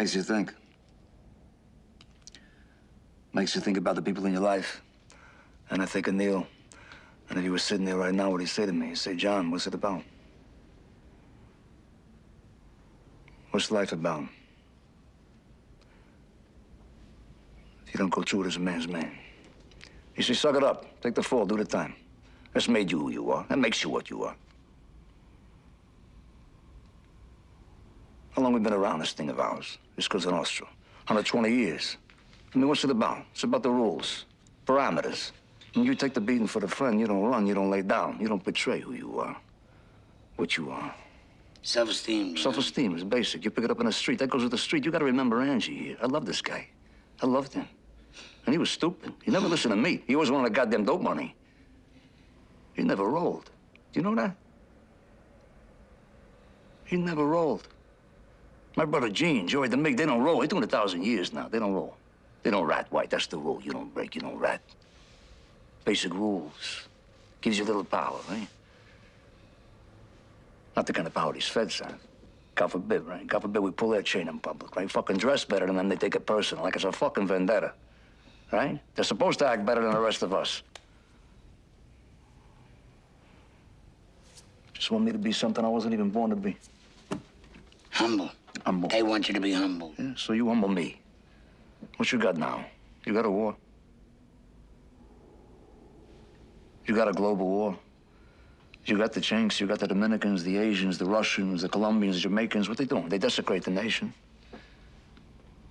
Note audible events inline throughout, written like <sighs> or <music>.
Makes you think. Makes you think about the people in your life. And I think of Neil. And if he was sitting there right now, what'd he say to me? He'd say, John, what's it about? What's life about? If you don't go through it as a man's man. You say, suck it up. Take the fall, do the time. That's made you who you are. That makes you what you are. How long we been around this thing of ours? This goes Cosa Nostra. 120 years. I mean, what's it about? It's about the rules, parameters. When you take the beating for the friend, you don't run, you don't lay down. You don't betray who you are, what you are. Self-esteem. Self-esteem is basic. You pick it up in the street. That goes with the street. You got to remember Angie here. I love this guy. I loved him. And he was stupid. He never listened to me. He always wanted the goddamn dope money. He never rolled. Do you know that? He never rolled. My brother Gene, Joey DeMig, they don't roll. They're doing a thousand years now. They don't roll. They don't rat white. That's the rule. You don't break, you don't rat. Basic rules. Gives you a little power, right? Not the kind of power these feds have. God forbid, right? God forbid we pull their chain in public, right? Fucking dress better than them, they take it personal, like it's a fucking vendetta, right? They're supposed to act better than the rest of us. Just want me to be something I wasn't even born to be. Humble. Humble. They want you to be humble. Yeah, so you humble me. What you got now? You got a war? You got a global war? You got the Chinks, you got the Dominicans, the Asians, the Russians, the Colombians, the Jamaicans. What they doing? They desecrate the nation.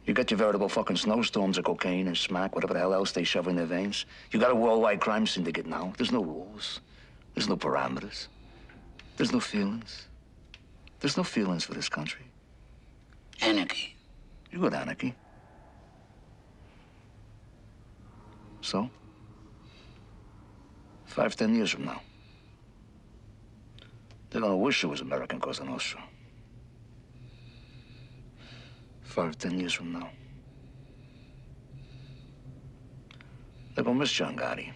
You got your veritable fucking snowstorms of cocaine and smack, whatever the hell else they shove in their veins. You got a worldwide crime syndicate now. There's no rules. There's no parameters. There's no feelings. There's no feelings for this country. Anarchy. You got anarchy. So? Five, ten years from now. They're gonna wish it was American Cosa Nostra. Five, ten years from now. They're gonna miss John Gotti.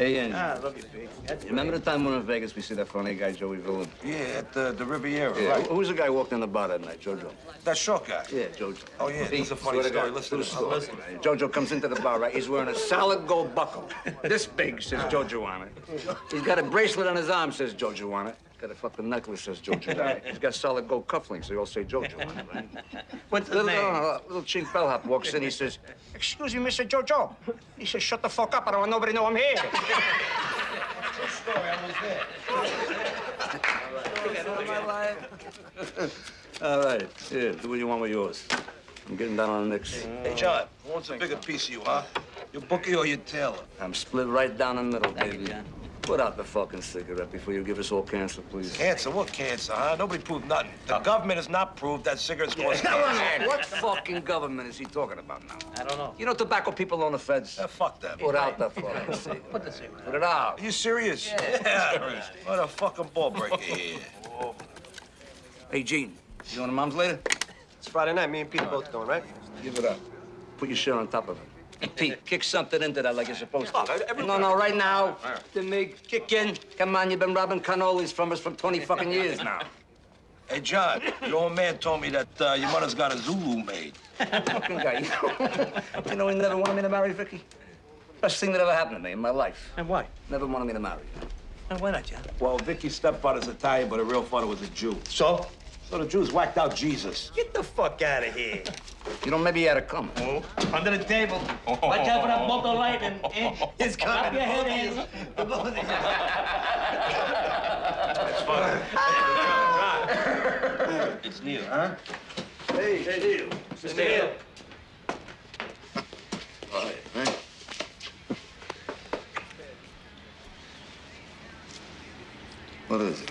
Hey, Angie. Ah, I love you, big. That's remember the time we were in Vegas, we see that funny guy, Joey Villain? Yeah, at the, the Riviera, Yeah. right. Who- the guy who walked in the bar that night, Jojo? That short guy. Yeah, Jojo. Oh, yeah, is a funny story. God, Listen true to story. this. Right. Jojo comes into the bar, right? He's wearing a solid gold buckle. This big, says Jojo on it. He's got a bracelet on his arm, says Jojo on it. Got a fucking necklace, says Jojo <laughs> on it. He's got solid gold cufflinks, they all say Jojo on <laughs> it, right? What's the Little, name? uh, little chink bellhop walks in, he says, Excuse me, Mr. Jojo. He says, Shut the fuck up, I don't want nobody to know I'm here. True story. I was there. all right. <laughs> all right. here, do what you want with yours. I'm getting down on the Knicks. Hey, John, who wants a bigger piece of you, huh? Your bookie or your tailor? I'm split right down the middle, Thank baby. you, John. Put out the fucking cigarette before you give us all cancer, please. Cancer? What cancer, huh? Nobody proved nothing. The government has not proved that cigarettes cause cancer. What fucking government is he talking about now? I don't know. You know tobacco people own the feds? Yeah, fuck them. Put out the <laughs> fucking cigarette. Put the cigarette. Put it out. Are you serious? Yeah. what a fucking ball breaker here. <laughs> Hey, Gene, you going to mom's later? It's Friday night. Me and Pete are both going, right? Give it up. Put your shirt on top of it. And Pete, kick something into that like you're supposed to. Look, No, no, right now. The mig, kick in. Come on, you've been robbing cannolis from us for 20 fucking years <laughs> now. Hey, John, your old man told me that uh, your mother's got a Zulu maid. fucking guy. You <laughs> know, you know he never wanted me to marry Vicky? Best thing that ever happened to me in my life. And why? Never wanted me to marry. And why not, John? Well, Vicky's stepfather's Italian, but her real father was a Jew. So? So the Jews whacked out Jesus. Get the fuck out of here. <laughs> You know, maybe he had it coming. Oh, under the table. Watch out for that bolt of lightning. <laughs> eh? It's coming. Clap your head, Angie. <laughs> That's fine. it's Neil, huh? Hey, Neil. Mr. Neil. All right, right? What is it?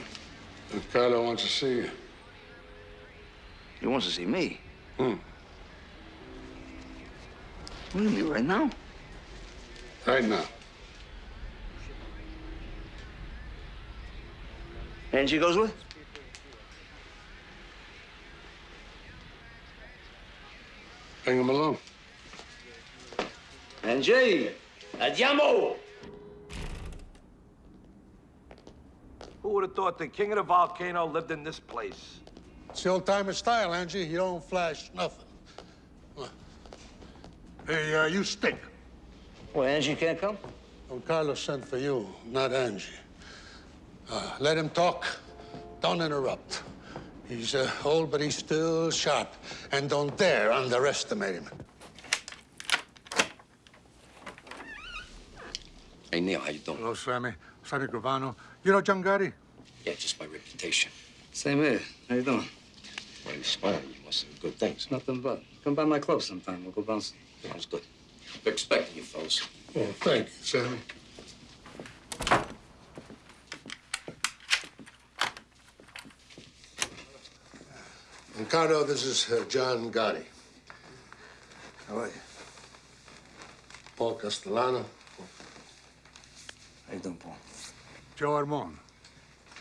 Ricardo wants to see you. He wants to see me. Hmm. What do you mean, right now? Right now. Angie goes with? Bring him along. Angie! Andiamo! Who would have thought the king of the volcano lived in this place? It's the old-timer style, Angie. You don't flash nothing. Hey, uh, you stink. Well, Angie can't come? Don Carlos sent for you, not Angie. Uh, let him talk. Don't interrupt. He's uh, old, but he's still sharp. And don't dare underestimate him. Hey, Neil, how you doing? Hello, Sammy. Sammy Gravano. You know John Gotti? Yeah, just my reputation. Same here. How you doing? Why you smiling? You must have good things. Nothing but. Come by my club sometime. We'll go bouncing. Sounds good. We're expecting you, fellas. Oh, thank you, Sammy. Ricardo, this is uh, John Gotti. How are you? Paul Castellano. How you doing, Paul? Joe Armone.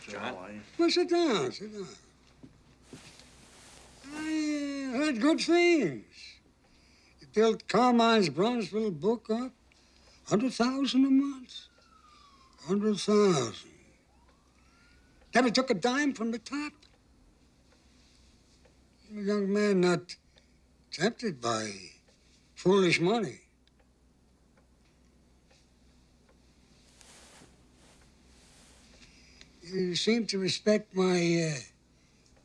John? How are you? Well, sit down, sit down. I heard good things. You built Carmine's Brownsville book up. Hundred thousand a month. Hundred thousand. Never took a dime from the top. A young man not tempted by foolish money. You seem to respect my uh,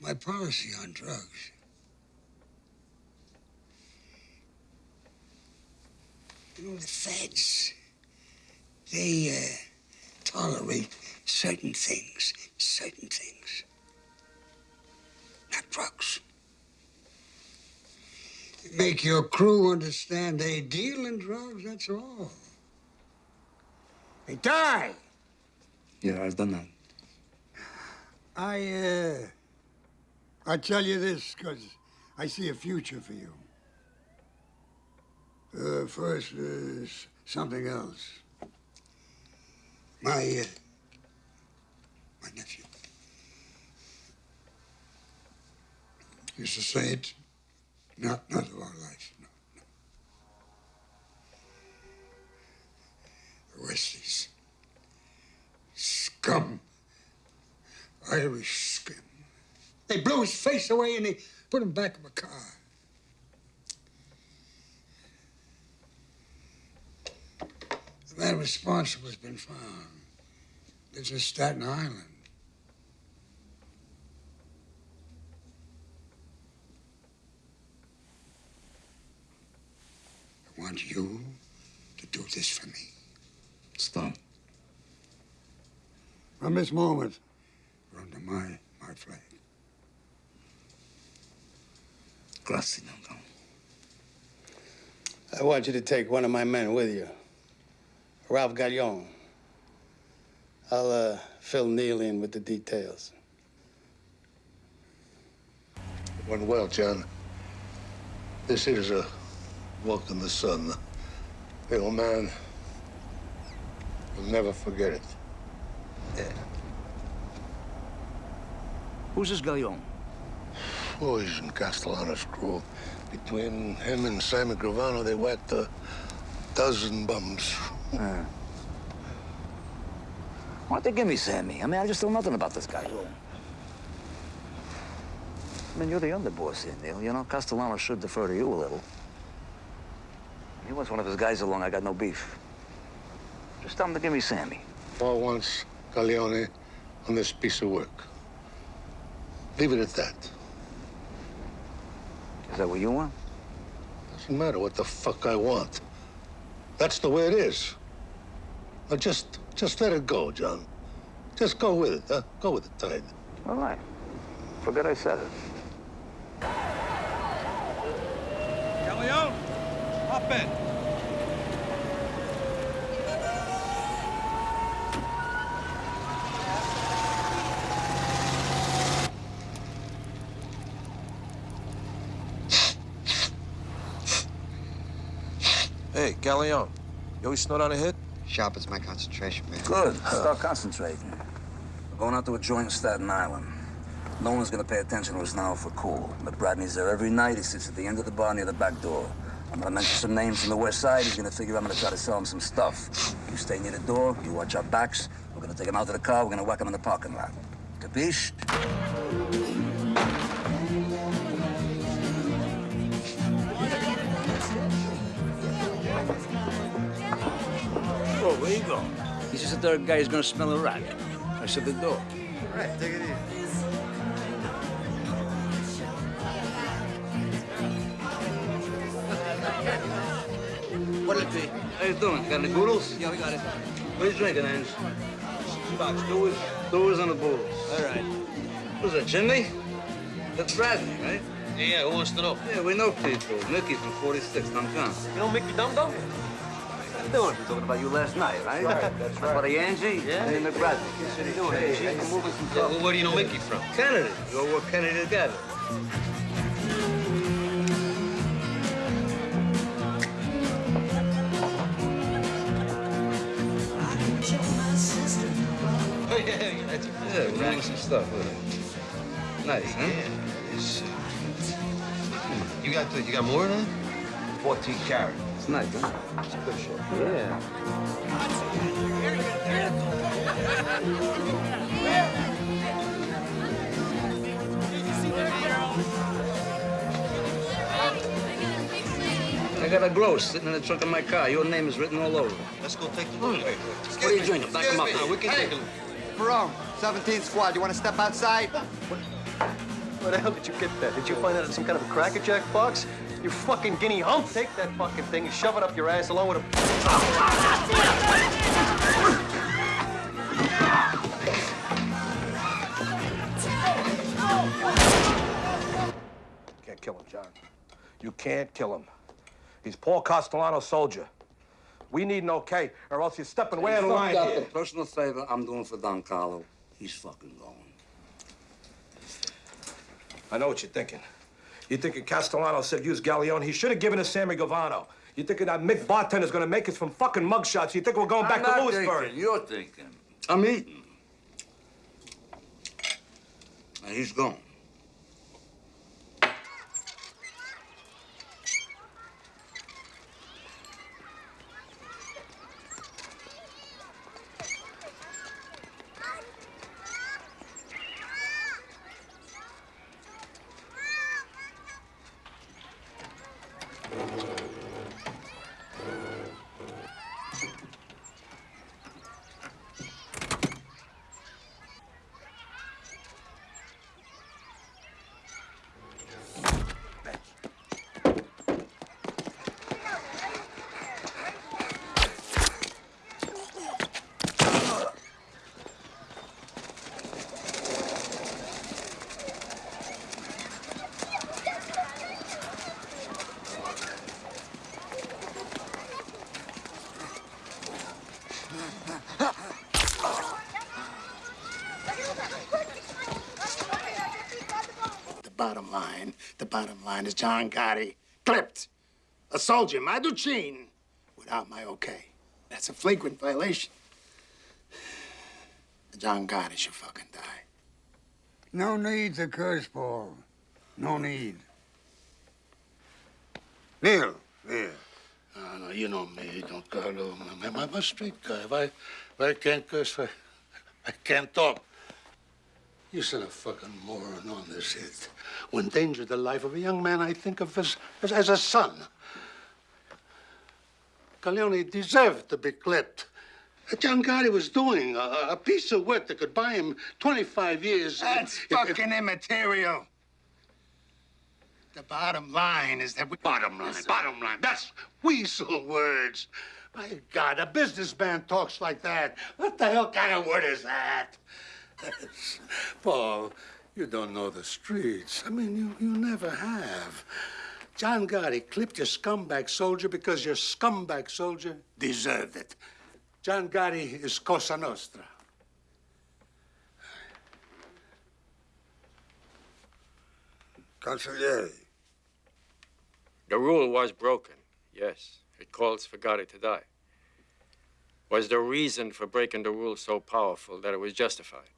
my policy on drugs. You know the feds. They uh, tolerate certain things, certain things. Not drugs. Make your crew understand they deal in drugs. That's all. They die. Yeah, I've done that. I, uh, I tell you this because I see a future for you uh, first uh, something else. My, uh, my nephew. He's a saint, not, not of our life, no, no. The Wesleys, scum, Irish scum. They blew his face away and they put him back in the car. The man responsible has been found. Lives in Staten Island. I want you to do this for me. Stop. From this moment, you're under my, my flag. Grazie, Don Carlo. I want you to take one of my men with you. Ralph Galione. I'll uh, fill Neil in with the details. Went well, John. This is a walk in the sun. The old man will never forget it. Yeah. Who's this Galione? Boys in Castellano's crew. Between him and Sammy Gravano, they whacked a dozen bums. Why don't they give me Sammy? I mean, I just know nothing about this guy. I mean, you're the underboss here, Neil. You know, Castellano should defer to you a little. He wants one of his guys along. I got no beef. Just tell him to give me Sammy. Paul wants Galione on this piece of work. Leave it at that. Is that what you want? Doesn't matter what the fuck I want. That's the way it is. Now just, just let it go, John. Just go with it, huh? Go with the tide. All right. Forget I said it. Galione, hop in. Hey, Galione, you always snort on a hit? Sharpens my concentration, man. Good. Start concentrating. We're going out to a joint in Staten Island. No one's gonna pay attention to us now for cool. But Bradney's there every night. He sits at the end of the bar near the back door. I'm gonna mention some names from the west side. He's gonna figure I'm gonna try to sell him some stuff. You stay near the door. You watch our backs. We're gonna take him out to the car. We're gonna whack him in the parking lot. Capiche? Where you go? He's just a third guy who's gonna smell a rat. I said the door. Right, take it easy. What'll it be? How you doing? Got any boodles? Yeah, we got it. What are you drinking, Ange? Box, doers. Doers and the boodles. All right. Who's that, Jimmy? That's Bradley, right? Yeah, who wants to know? Yeah, we know people. Mickey from 46, Duncan. You know Mickey Dum Dum? What you doing? We're talking about you last night, right? right, that's right. Buddy Angie Yeah. and McBradley. What are you doing, Angie? I'm moving some Yeah, stuff. well, where do you know Mickey from? Kennedy. We all work Kennedy together. Oh, yeah, yeah, that's Yeah, we're moving some stuff with it. Nice, huh? It's, uh, you got the, you got more of that? 14 carat. It's nice, huh? It's a good show. Yeah. I got a glow sitting in the trunk of my car. Your name is written all over. Let's go take a look. What are you doing? Back him up now. We can take a look. Perone, 17th squad. You want to step outside? Where the hell did you get that? Did you find that in some kind of a crackerjack box? You fucking guinea hump. Take that fucking thing and shove it up your ass along with a... Can't kill him, John. You can't kill him. He's Paul Castellano's soldier. We need an okay, or else you're stepping way out of line Fucked up. here. A personal favor I'm doing for Don Carlo. He's fucking going. I know what you're thinking. You're thinking Castellano said use Galione. He should have given us Sammy Gravano. You're thinking that Mick Bartender's gonna make us from fucking mugshots. You think we're going back I'm to not Lewisburg? thinking. You're thinking. I'm eating. And he's gone. bottom line. The bottom line is John Gotti clipped a soldier, my Maduchin, without my okay. That's a flagrant violation. John Gotti should fucking die. No need to curse, Paul. No need. Neil, here. Uh, no, no, you know me, Don Carlo. I'm, I'm a straight guy. If I, if I can't curse, if I, I can't talk. You sent a fucking moron on this hit. Who endangered the life of a young man I think of as, as, as a son. Galione deserved to be clipped. John Gotti was doing a, a piece of work that could buy him 25 years. That's if- if- fucking immaterial. The bottom line is that we. Bottom line, bottom line. That's weasel words. My God, a businessman talks like that. What the hell kind of word is that? <laughs> Paul, you don't know the streets. I mean, you, you never have. John Gotti clipped your scumbag soldier because your scumbag soldier deserved it. John Gotti is Cosa Nostra. Consigliere. The rule was broken, yes. It calls for Gotti to die. Was the reason for breaking the rule so powerful that it was justified?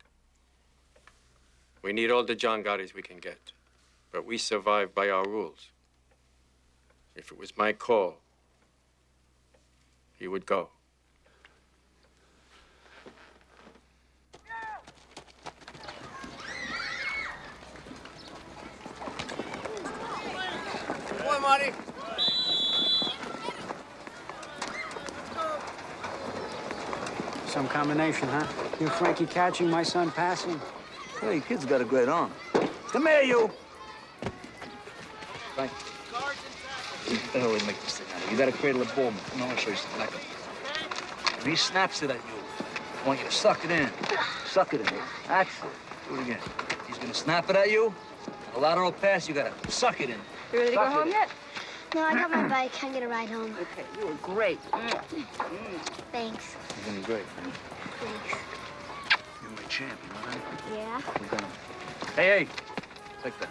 We need all the John Gottis we can get, but we survive by our rules. If it was my call, he would go. Come on, Marty. Some combination, huh? You Frankie catching, my son passing. Hey, kid's got a great arm. Come here, you. Frank. What the hell we make this thing out of? You gotta cradle a ball. Come on, I'll show you something like it. When he snaps it at you, I want you to suck it in. Suck it in. That's it. Do it again. He's gonna snap it at you. A lateral pass, you gotta suck it in. You ready to go Suck it home in. yet? No, I got my bike. I Can't get a ride home. Okay, you were great. Mm. Thanks. You're doing great. Thanks. You're champ, you know that? Yeah? We're gonna... Hey, hey. Take that.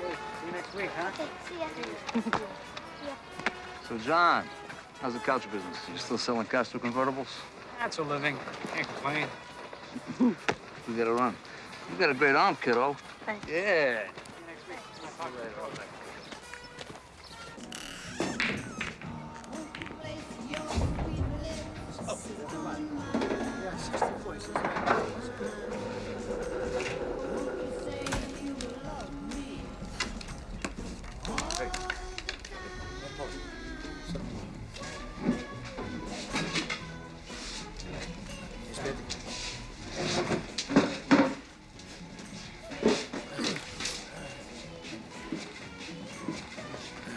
See you next week, huh? Okay, see ya. <laughs> So, John, how's the couch business? You still selling Castro convertibles? That's a living. Can't complain. <laughs> We gotta run. You got a great arm, kiddo. Thanks. Yeah.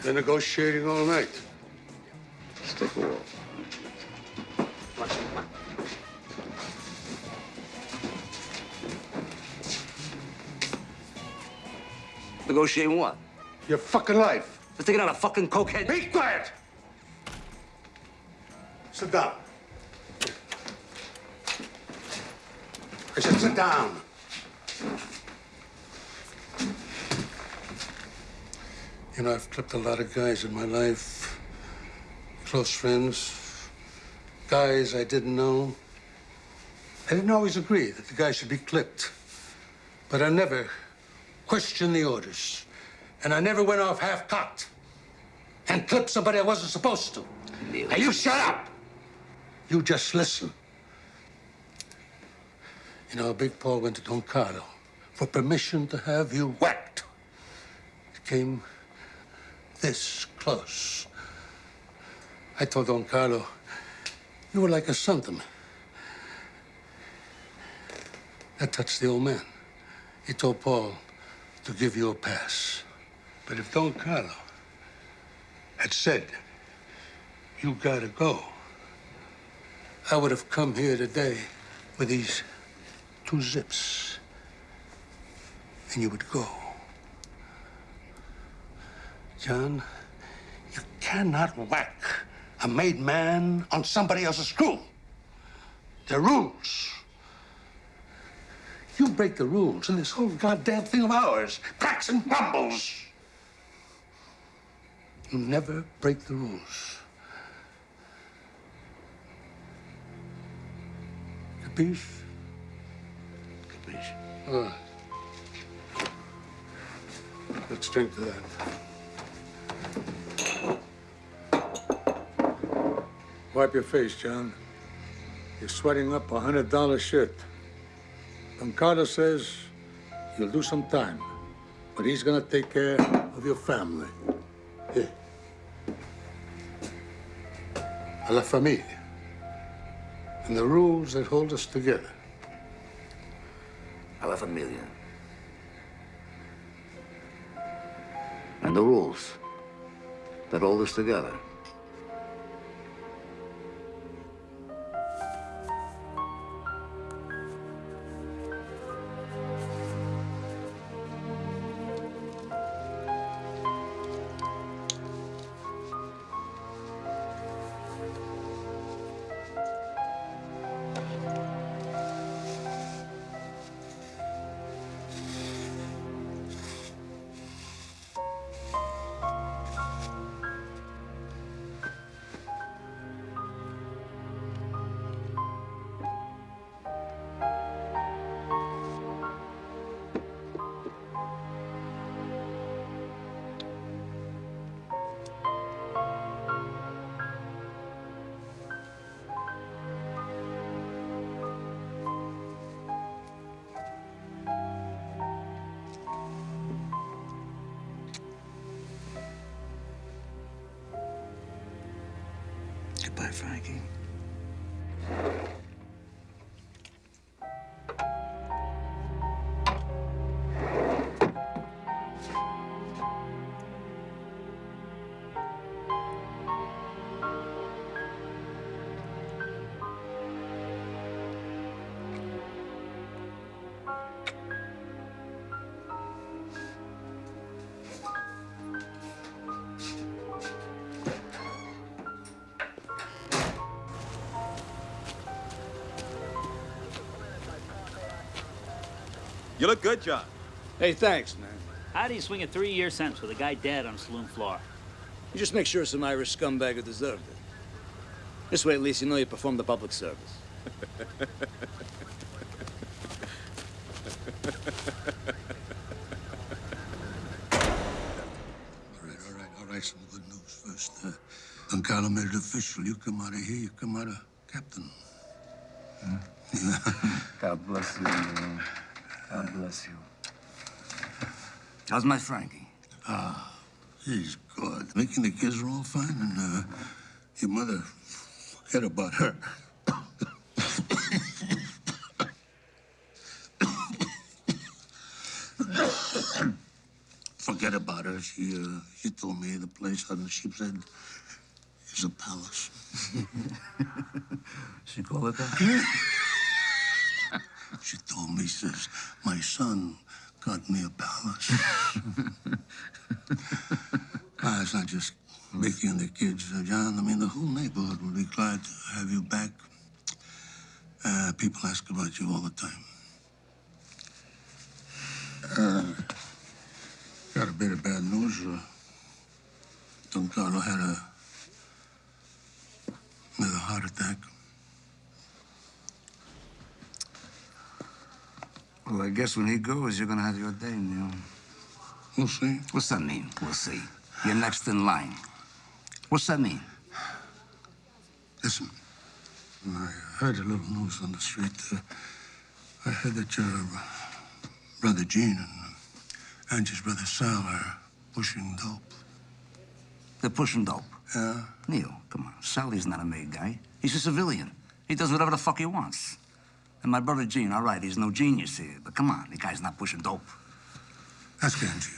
They're negotiating all night. Negotiating what? Your fucking life. They're taking out a fucking cokehead. Be quiet! Sit down. I said sit down. You know, I've clipped a lot of guys in my life. Close friends. Guys I didn't know. I didn't always agree that the guy should be clipped. But I never questioned the orders. And I never went off half-cocked and clipped somebody I wasn't supposed to. Now, you shut up! You just listen. You know, Big Paul went to Don Carlo for permission to have you whacked. It came this close. I told Don Carlo, you were like a son to me. That touched the old man. He told Paul to give you a pass. But if Don Carlo had said, you gotta go, I would have come here today with these two zips. And you would go. John, you cannot whack a made man on somebody else's screw. There are rules. You break the rules in this whole goddamn thing of ours. Cracks and crumbles. You never break the rules. Capiche? Capiche. Let's drink to that. Wipe your face, John. You're sweating up a hundred dollar Carlos says you'll do some time, but he's gonna take care of your family. Here. La familia. And the rules that hold us together. A la familia. And the rules that hold us together. Goodbye, You look good, John. Hey, thanks, man. How do you swing a three-year sentence with a guy dead on a saloon floor? You just make sure some Irish scumbag who deserved it. This way, at least, you know you performed the public service. All right, all right, all right. Some good news first. Uh, Don Carlo made it official. You come out of here, you come out of captain. Yeah. <laughs> God bless you. man. God bless you. How's my Frankie? Ah, he's good. Making the kids are all fine, and uh, your mother, forget about her. forget about her. She, uh, she told me the place on the sheep's head is a palace. <laughs> She call it that? She told me, says, my son got me a palace. <laughs> ah, it's not just Mickey and the kids, uh, John. I mean, the whole neighborhood will be glad to have you back. Uh, people ask about you all the time. Uh, got a bit of bad news. Uh, Don Carlo had a another heart attack. Well, I guess when he goes, you're gonna have your day, Neil. We'll see. What's that mean? We'll see. You're next in line. What's that mean? Listen, I heard a little news on the street. Uh, I heard that your brother Gene and Angie's brother Sal are pushing dope. They're pushing dope. Yeah? Neil, come on. Sally's not a made guy. He's a civilian. He does whatever the fuck he wants. And my brother Gene, all right, he's no genius here, but come on, the guy's not pushing dope. Ask Angie.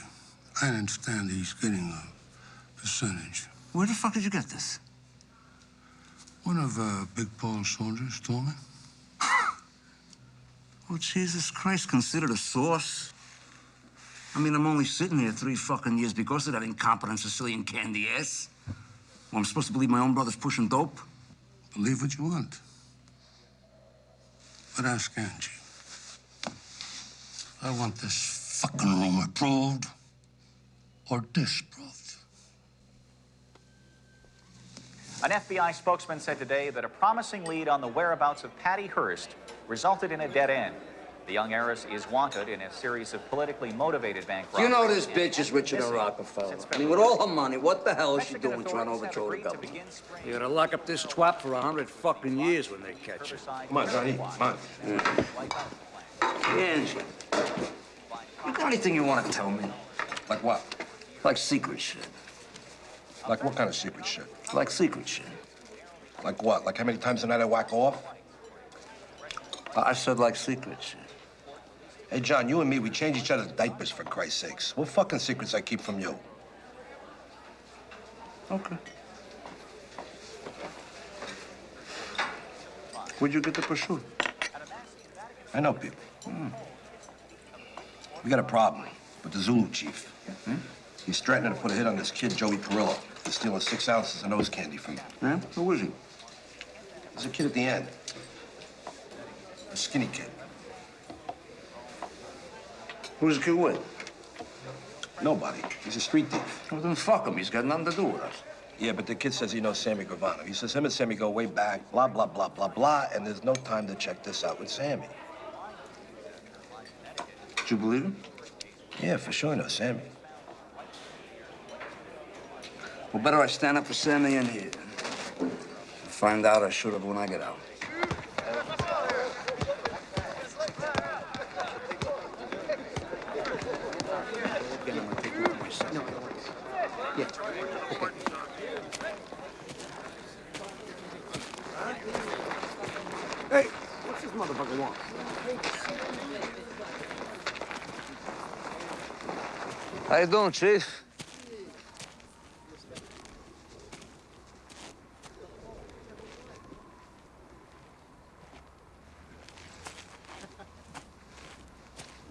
I understand he's getting a percentage. Where the fuck did you get this? One of uh, Big Paul's soldiers told me. <laughs> Oh, Jesus Christ, considered a source? I mean, I'm only sitting here three fucking years because of that incompetent Sicilian candy ass. Well, I'm supposed to believe my own brother's pushing dope? Believe what you want. But ask Angie. I want this fucking room approved or disproved. An FBI spokesman said today that a promising lead on the whereabouts of Patty Hearst resulted in a dead end. The young heiress is wanted in a series of politically motivated bank robberies. You know this bitch is richer than Rockefeller. I mean, with all her money, what the hell is she doing trying to overthrow the government? You're gonna lock up this twat for a hundred fucking years when they catch her. Come on, Johnny. Come on. Angie, you got anything you want to tell me? Like what? Like secret shit. Like what kind of secret shit? Like secret shit. Like what? Like how many times a night I whack off? I said like secret shit. Hey, John, you and me, we change each other's diapers, for Christ's sakes. What fucking secrets I keep from you? Okay. Where'd you get the prosciutto? I know people. We got a problem with the Zulu chief. Hmm? He's threatening to put a hit on this kid, Joey Perillo. He's stealing six ounces of nose candy from you. Yeah? Who is he? There's a kid at the end. A skinny kid. Who's the kid with? Nobody. He's a street thief. Well, then fuck him. He's got nothing to do with us. Yeah, but the kid says he knows Sammy Gravano. He says him and Sammy go way back, blah, blah, blah, blah, blah, and there's no time to check this out with Sammy. Do you believe him? Yeah, for sure, no Sammy. Well, better I stand up for Sammy in here. Find out I should have when I get out. How you doing, Chief?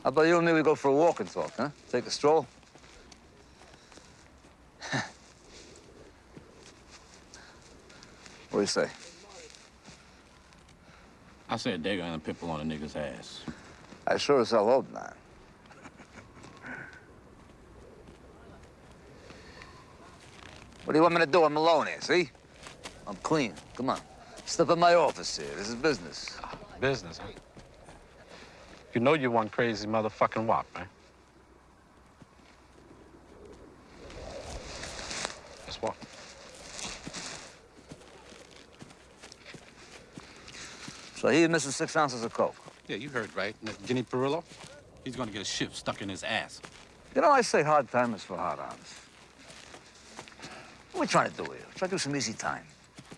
How about you and me, we go for a walk and talk, huh? Take a stroll? what do you say? I said they're gonna pimple on a nigga's ass. I sure as hell hope not. What do you want me to do? I'm alone here, see? I'm clean. Come on. Step in my office here. This is business. Business, huh? You know you one crazy motherfucking wop, man. Let's walk. So he missing six ounces of coke. Yeah, you heard right. And Guinea Perillo, he's gonna get a ship stuck in his ass. You know, I say hard timers for hard ons. What are we trying to do here? Try to do some easy time.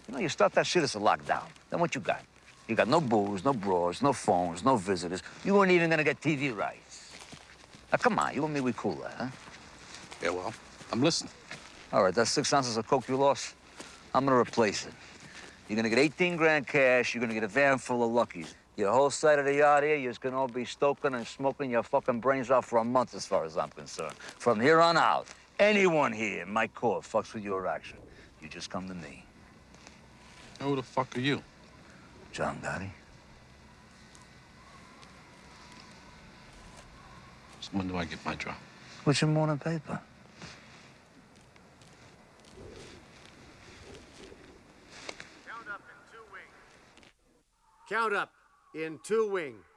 You know, you start that shit as a lockdown. Then what you got? You got no booze, no bros, no phones, no visitors. You weren't even gonna get TV rights. Now, come on, you and me, we cool that, huh? Yeah, well, I'm listening. All right, that's six ounces of coke you lost. I'm gonna replace it. You're gonna get 18 grand cash. You're gonna get a van full of luckies. Your whole side of the yard here, you're just gonna all be stoking and smoking your fucking brains off for a month, as far as I'm concerned. From here on out, anyone here in my court fucks with your action. You just come to me. Who the fuck are you? John Gotti. So when do I get my drop? What's your morning paper? Count up in two wing. Wait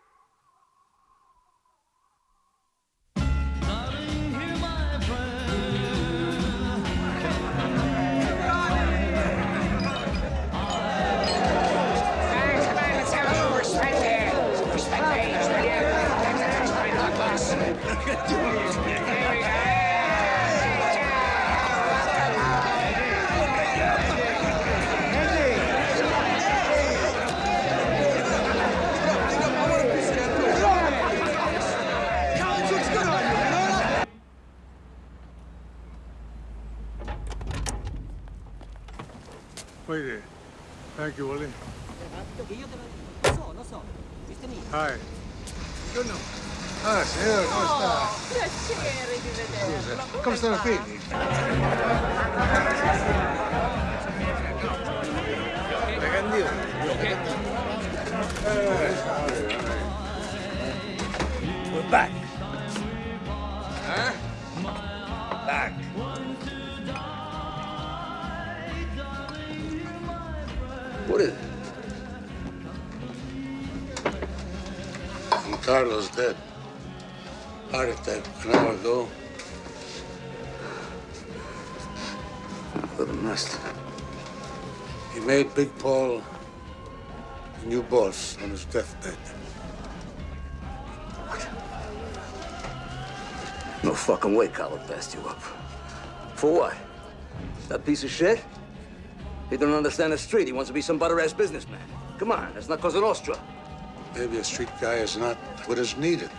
comes to our feet. He made Big Paul a new boss on his deathbed. No fucking way Carlo passed you up. For what? That piece of shit? He don't understand the street. He wants to be some butter-ass businessman. Come on, that's not Cosa Nostra. Maybe a street guy is not what is needed.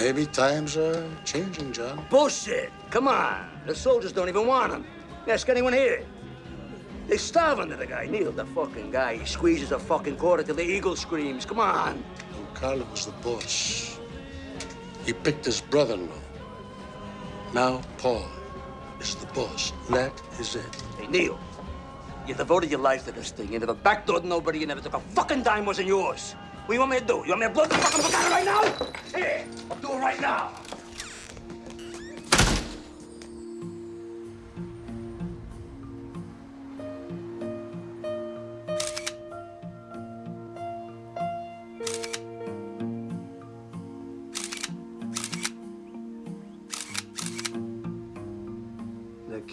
Maybe times are changing, John. Bullshit! Come on. The soldiers don't even want him. Ask anyone here. They starve under the guy. Neil, the fucking guy. He squeezes a fucking quarter till the eagle screams. Come on. When Carlo was the boss, he picked his brother-in-law. Now Paul is the boss. That is it. Hey, Neil. You devoted your life to this thing. You never backdoored nobody. You never took a fucking dime wasn't yours. What do you want me to do? You want me to blow the fucking out right now? Here, I'll do it right now.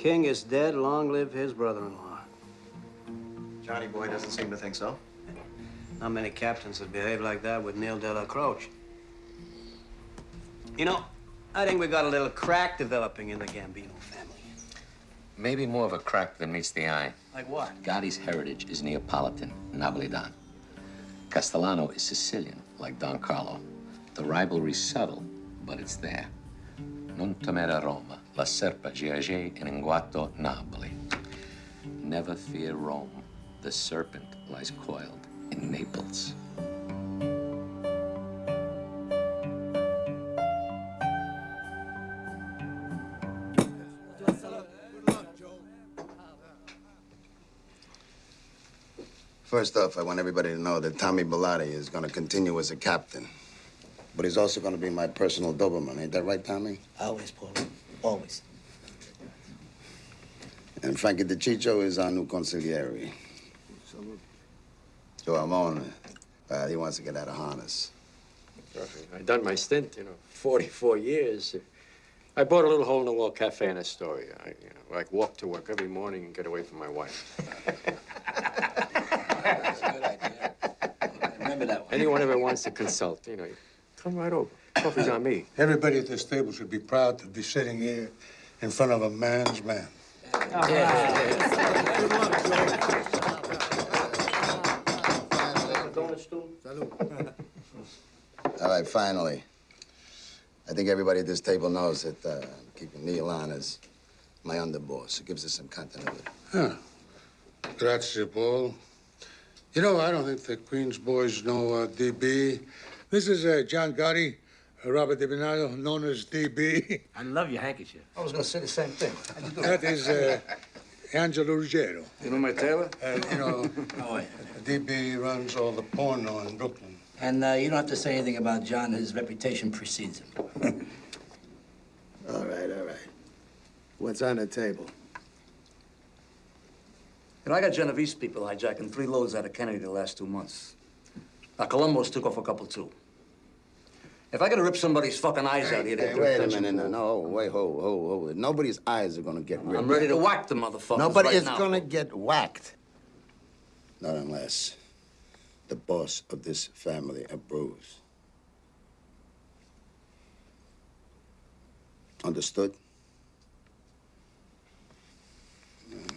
King is dead. Long live his brother-in-law. Johnny boy doesn't seem to think so. Not many captains would behave like that with Neil Dellacroce. You know, I think we got a little crack developing in the Gambino family. Maybe more of a crack than meets the eye. Like what? Gotti's heritage is Neapolitan, Napolitan. Castellano is Sicilian, like Don Carlo. The rivalry's subtle, but it's there. Non temere Roma, la serpa giace in inguato Napoli. Never fear Rome. The serpent lies coiled in Naples. First off, I want everybody to know that Tommy Bilotti is going to continue as a captain. But he's also going to be my personal Doberman. Ain't that right, Tommy? Always, Paul. Always. And Frankie DeCicco is our new consigliere. Joe Armone, uh, he wants to get out of harness. I've done my stint, you know, 44 years. I bought a little hole-in-the-wall cafe in Astoria. I, you know, like walk to work every morning and get away from my wife. That's a good idea. Remember that one. Anyone ever wants to consult, you know, come right over. Coffee's on me. Everybody at this table should be proud to be sitting here in front of a man's man. All right, finally. I think everybody at this table knows that uh, I'm keeping Neil on as my underboss. It gives us some continuity. Huh. Grazie, Paul. You know, I don't think the Queen's boys know uh, DB. This is uh, John Gotti, Robert DiBernardo, known as DB. I love your handkerchief. I was going to say the same thing. How'd you do That is uh, Angelo Ruggiero. You know my tailor? Uh, you know, <laughs> Oh, yeah. DB runs all the porno in Brooklyn. And uh, you don't have to say anything about John. His reputation precedes him. <laughs> All right, all right. What's on the table? You know, I got Genovese people hijacking three loads out of Kennedy the last two months. Now, Colombo's took off a couple, too. If I gotta rip somebody's fucking eyes out here, they Hey, wait a minute. No, no, wait, ho, ho, ho. Nobody's eyes are gonna get ripped. I'm ready to whack the motherfucker. Nobody right is now. gonna get whacked. Not unless the boss of this family approves. Understood? Mm.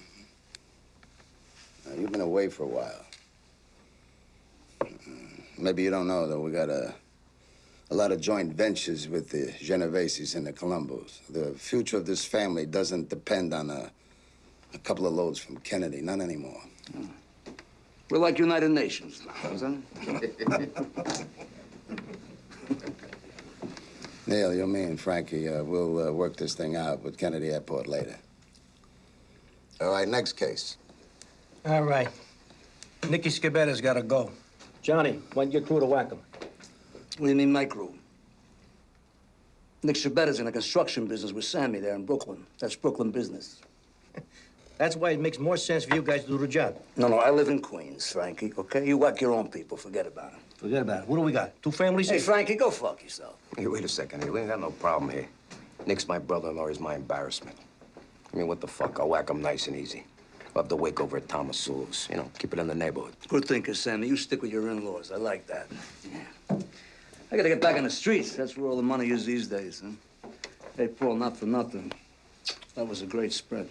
Now, you've been away for a while. Maybe you don't know that we got a, a lot of joint ventures with the Genoveses and the Colombos. The future of this family doesn't depend on a, a couple of loads from Kennedy. Not anymore. We're like United Nations now, isn't it? <laughs> Neil, you, me, and Frankie, uh, we'll uh, work this thing out with Kennedy Airport later. All right, next case. All right. Nicky Scibetta's got to go. Johnny, why don't you crew to whack him? What do you mean, my crew? Nick Scibetta's in the construction business with Sammy there in Brooklyn. That's Brooklyn business. <laughs> That's why it makes more sense for you guys to do the job. No, no, I live in Queens, Frankie, okay? You whack your own people. Forget about it. Forget about it. What do we got? Two families Hey, here? Frankie, go fuck yourself. Hey, wait a second. Hey, we ain't got no problem here. Nick's my brother-in-law. He's my embarrassment. I mean, what the fuck? I'll whack him nice and easy. We'll have to wake over at Thomas Sewell's. You know, keep it in the neighborhood. Good thinking, Sammy. You stick with your in-laws. I like that. Yeah. I gotta get back on the streets. That's where all the money is these days, huh? Hey, Paul, not for nothing. That was a great spread.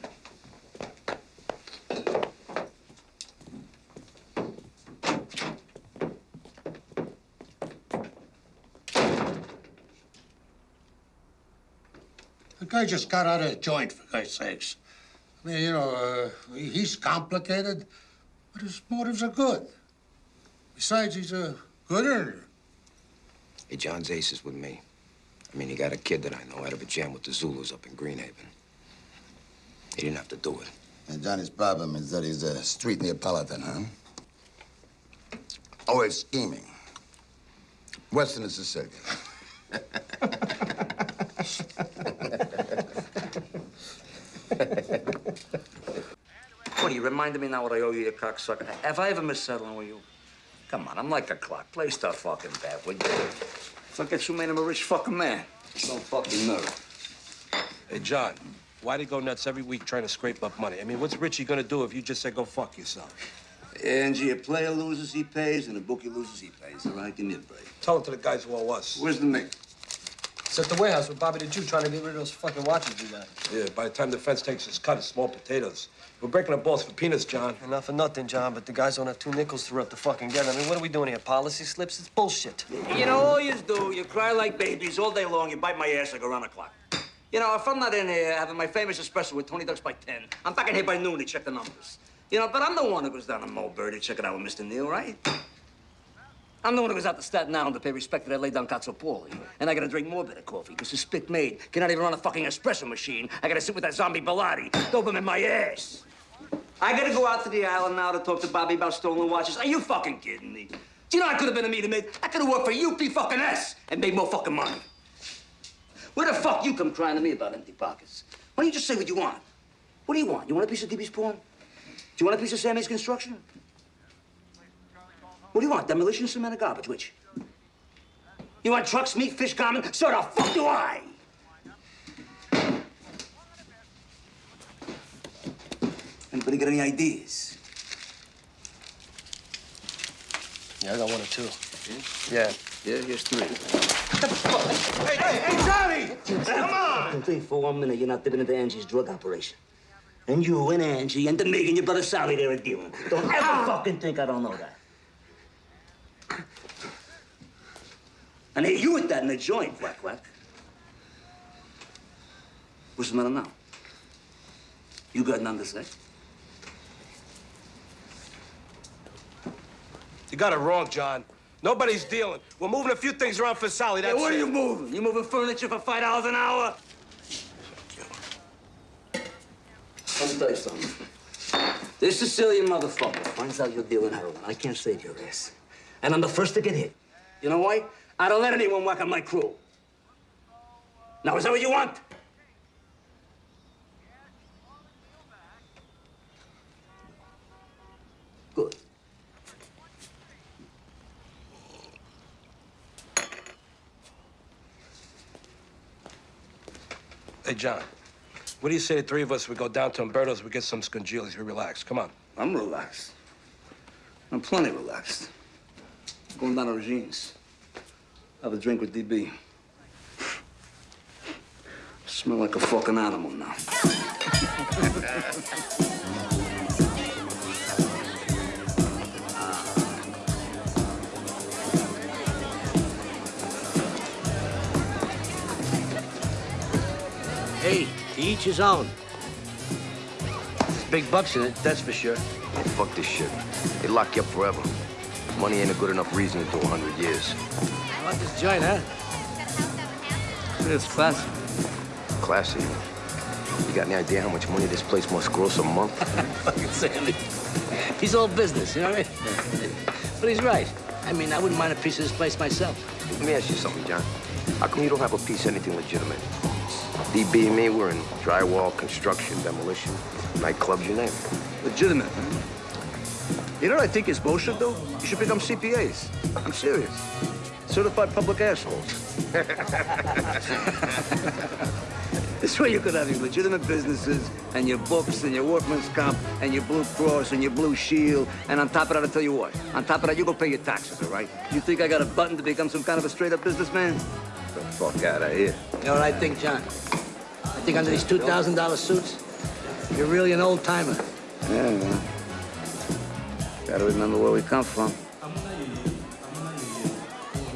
The guy just got out of a joint, for God's sakes. I mean, you know, uh, he's complicated, but his motives are good. Besides, he's a good earner. Hey, John's ace is with me. I mean, he got a kid that I know out of a jam with the Zulus up in Greenhaven. He didn't have to do it. And Johnny's problem is that he's a street Neapolitan, huh? Always scheming. Western and Sicilian. What, you reminded me now what I owe you, you cocksucker? Have I ever missed settling with you? Come on, I'm like a clock. Play stuff fucking bad, would you? Look at you made him a rich fucking man. Don't fucking nerve. Hey, John, why do you go nuts every week trying to scrape up money? I mean, what's Richie gonna do if you just say go fuck yourself? Angie, a player loses, he pays, and a bookie loses, he pays. All right, give me a break. Tell it to the guys who owe us. Where's the mate? It's at the warehouse with Bobby the Jew trying to get rid of those fucking watches you got. Yeah, by the time the fence takes its cut, it's small potatoes. We're breaking the balls for peanuts, John. Enough for nothing, John, but the guys don't have two nickels to rub the fucking get. I mean, what are we doing here? Policy slips? It's bullshit. You know, all you do, you cry like babies all day long, you bite my ass like around the clock. You know, if I'm not in here having my famous espresso with Tony Ducks by 10, I'm back in here by noon to check the numbers. You know, but I'm the one who goes down to Mulberry to check it out with Mr. Neil, right? I'm the one who goes out to Staten Island to pay respect to that lay down Cazzopoli. And I gotta drink more bitter coffee, because the spit maid cannot even run a fucking espresso machine. I gotta sit with that zombie Bilotti, dope him in my ass. I gotta go out to the island now to talk to Bobby about stolen watches. Are you fucking kidding me? Do you know I could have been a meter maid? I could have worked for UP fucking S and made more fucking money. Where the fuck you come crying to me about empty pockets? Why don't you just say what you want? What do you want? You want a piece of DB's porn? Do you want a piece of Sammy's construction? What do you want? Demolition, cement, or garbage? Which? You want trucks, meat, fish, common? So the fuck do I? Anybody got any ideas? Yeah, I got one or two. Yeah. Yeah, here's three. Hey, hey, hey, Johnny! Come on! Don't think for one minute you're not dipping into Angie's drug operation. And you and Angie and the Mig and your brother Sally there are a dealing. Don't ever ah! fucking think I don't know that. And hey, you with that in the joint, Quack Quack. What's the matter now? You got nothing to say? You got it wrong, John. Nobody's dealing. We're moving a few things around for Sally. That's Hey, what it. are you moving? You moving furniture for five dollars an hour? Let me tell you something. This Sicilian motherfucker finds out you're dealing heroin. I can't save your ass. And I'm the first to get hit. You know why? I don't let anyone whack on my crew. Now, is that what you want? Hey, John, what do you say the three of us, we go down to Umberto's, we get some scungillis, we relax. Come on. I'm relaxed. I'm plenty relaxed. Going down to Regine's. Have a drink with DB. Smell like a fucking animal now. <laughs> each his own. There's big bucks in it, that's for sure. Hey, fuck this shit. They lock you up forever. Money ain't a good enough reason to do 100 years. I like this joint, huh? It's classy. Classy. You got any idea how much money this place must gross a month? <laughs> Fucking Sandy. He's all business, you know what I mean? But he's right. I mean, I wouldn't mind a piece of this place myself. Let me ask you something, John. How come you don't have a piece of anything legitimate? DB and me, we're in drywall, construction, demolition, nightclubs, you name it. Legitimate, man. You know what I think is bullshit, though? You should become CPAs. I'm serious. Certified public assholes. <laughs> this way you could have your legitimate businesses and your books and your workman's comp and your Blue Cross and your Blue Shield. And on top of that, I'll tell you what. On top of that, you go pay your taxes, all right? You think I got a button to become some kind of a straight-up businessman? The fuck out of here. You know what I think, John? I think under these $2,000 suits, you're really an old-timer. Yeah, man. Gotta remember where we come from.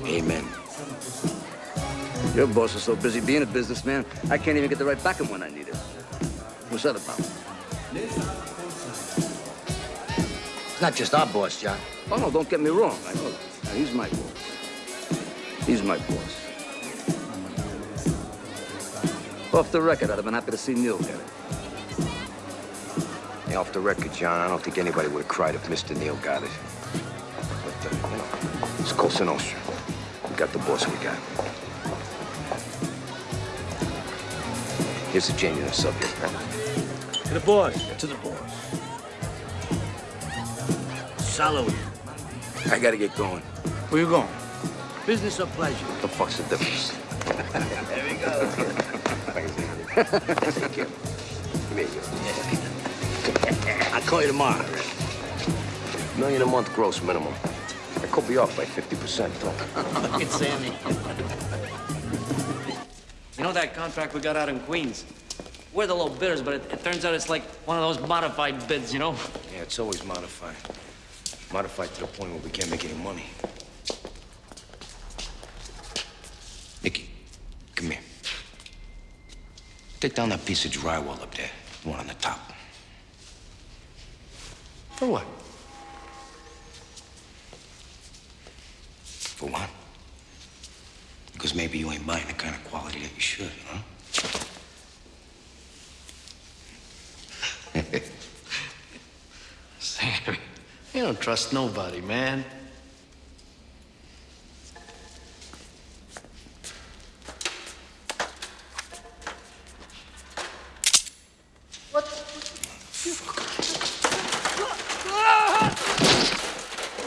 Amen. Your boss is so busy being a businessman, I can't even get the right back him when I need it. What's that about? It's not just our boss, John. Oh, no, don't get me wrong. I know that. Now, he's my boss. He's my boss. Off the record, I'd have been happy to see Neil get it. Hey, off the record, John, I don't think anybody would have cried if Mr. Neil got it. But, uh, you know, it's Cosa Nostra. We got the boss we got. Here's the genuine subject, man. To the boss. To the boss. Salary. I gotta get going. Where you going? Business or pleasure? What the fuck's the difference? <laughs> there we go. Take care. Come here, you. I'll call you tomorrow. Million a month gross minimum. I could be off by 50%, though. Look at Sammy. You know that contract we got out in Queens? We're the low bidders, but it, it turns out it's like one of those modified bids, you know? Yeah, it's always modified. Modified to the point where we can't make any money. Nicky, come here. Take down that piece of drywall up there, the one on the top. For what? For what? Because maybe you ain't buying the kind of quality that you should, huh? <laughs> Sammy, you don't trust nobody, man.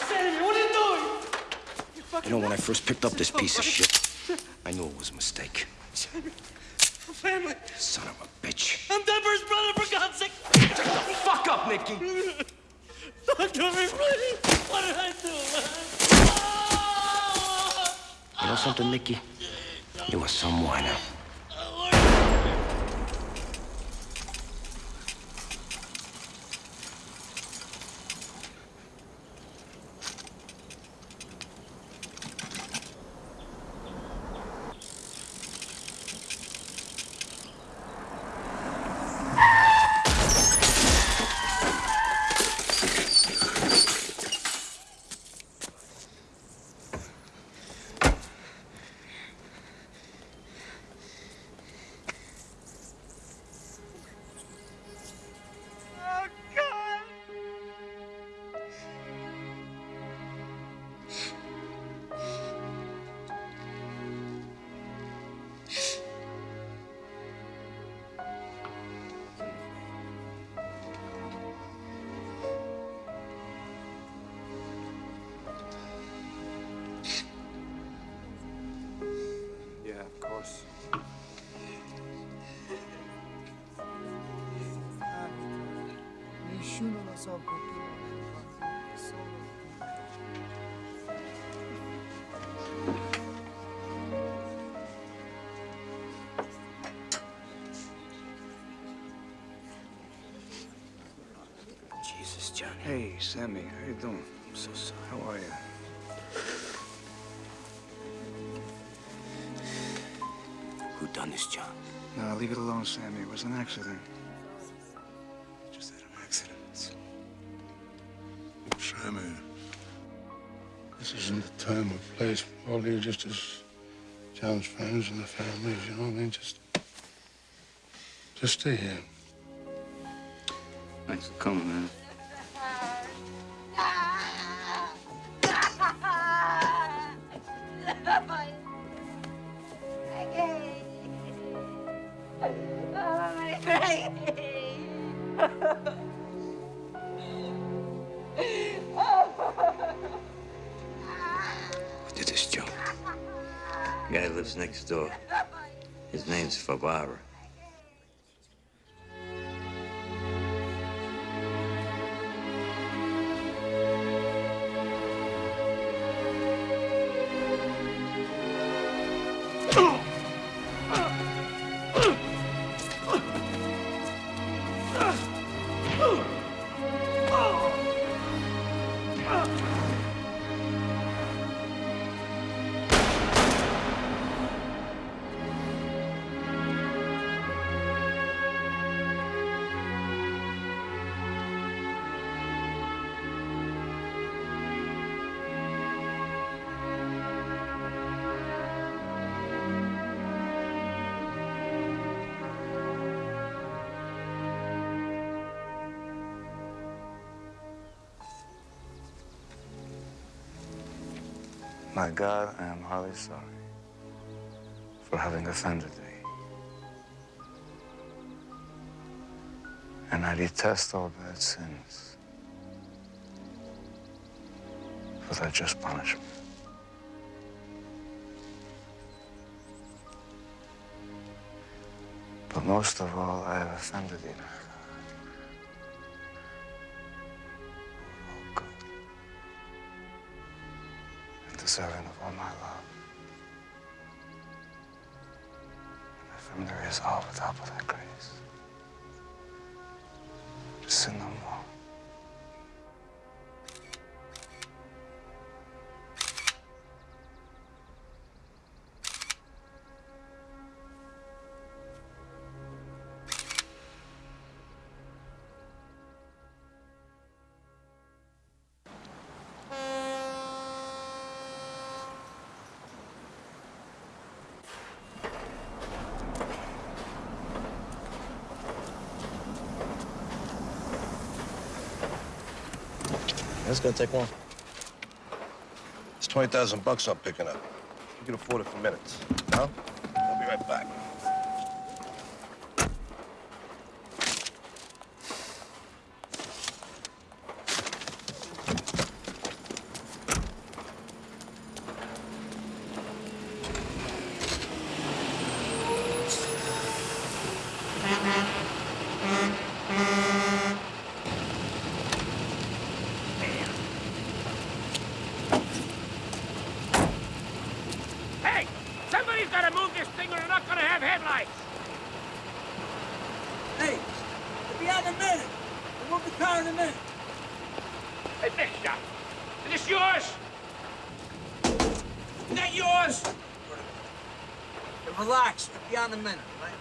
Sammy, what are you doing? You know, when I first picked up this piece of shit, I knew it was a mistake. Sammy, family. Son of a bitch. I'm Deborah's brother, for God's sake. Shut the fuck up, Nikki. Don't do me, please. What did I do, You know something, Nikki? You are some whiner. You doing? I'm so sorry. How are you? Who done this, John? No, leave it alone, Sammy. It was an accident. Just had an accident. Sammy, this isn't the time or place for all you just as John's friends and the families, you know what I mean? Just, just stay here. Thanks for coming, man. My God, I am highly sorry for having offended thee. And I detest all bad sins for their just punishment. But most of all, I have offended thee, my deserving of all my love. And if there is all without but thy grace. To sin no That's gonna take long. It's 20,000 bucks I'm picking up. You can afford it for minutes. No? I'll be right back. Hey! Somebody's gotta move this thing or they're not gonna have headlights! Hey, it'll be out in a minute. We'll move the car in a minute. Hey, Bishop! Is this yours? Is that yours? Hey, relax. It'll be out in a minute, right?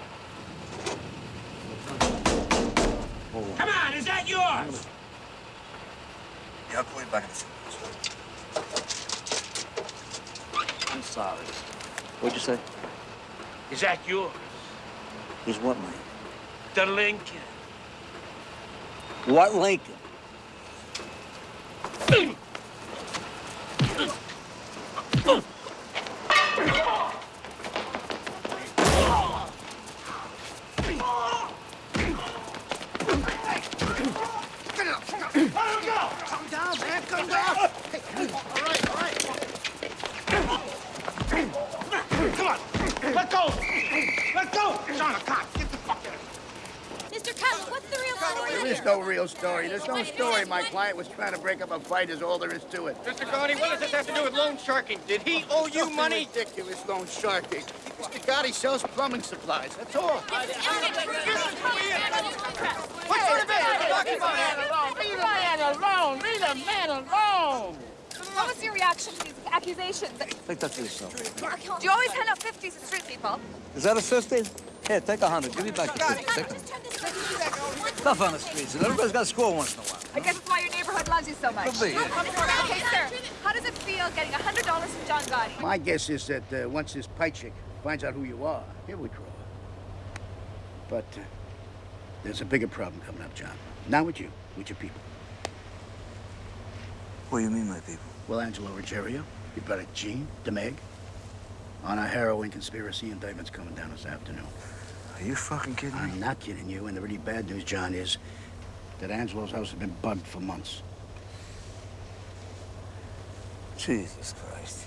Come on, is that yours? Yeah, I'll call you back in a few I'm sorry. What'd you say? Is that yours? Is what, mate? The Lincoln. What Lincoln? Calm down, man. Calm down. Hey, all right, all right. Come on! Let go! Let go! John, a cop! Get the fuck out of here! Mr. Cutler, what's the real story There is no real story. There's no story. My client was trying to break up a fight is all there is to it. Mr. Gotti, what does this have to do with loan sharking? Did he owe you Something money? ridiculous loan sharking. Mr. Gotti sells plumbing supplies. That's all. What sort of business are you talking about? Leave the man alone! Leave the man alone! What was your reaction to these accusations? Take that to yourself. Do you always hand out 50s to street people? Is that a 50? Here, take a 100. Give me back the 50. Take it. Stuff on the streets. and Everybody's got to score once in a while. I guess that's why your neighborhood loves you so much. Could be, yeah. Okay, sir. How does it feel getting $100 from John Gotti? My guess is that uh, once this Piecyk finds out who you are, he'll withdraw. But uh, there's a bigger problem coming up, John. Not with you, with your people. What do you mean, my people? Well, Angelo Ruggiero, your brother Gene, DeMeg, on a heroin conspiracy indictment's coming down this afternoon. Are you fucking kidding me? I'm not kidding you, and the really bad news, John, is that Angelo's house has been bugged for months. Jesus Christ.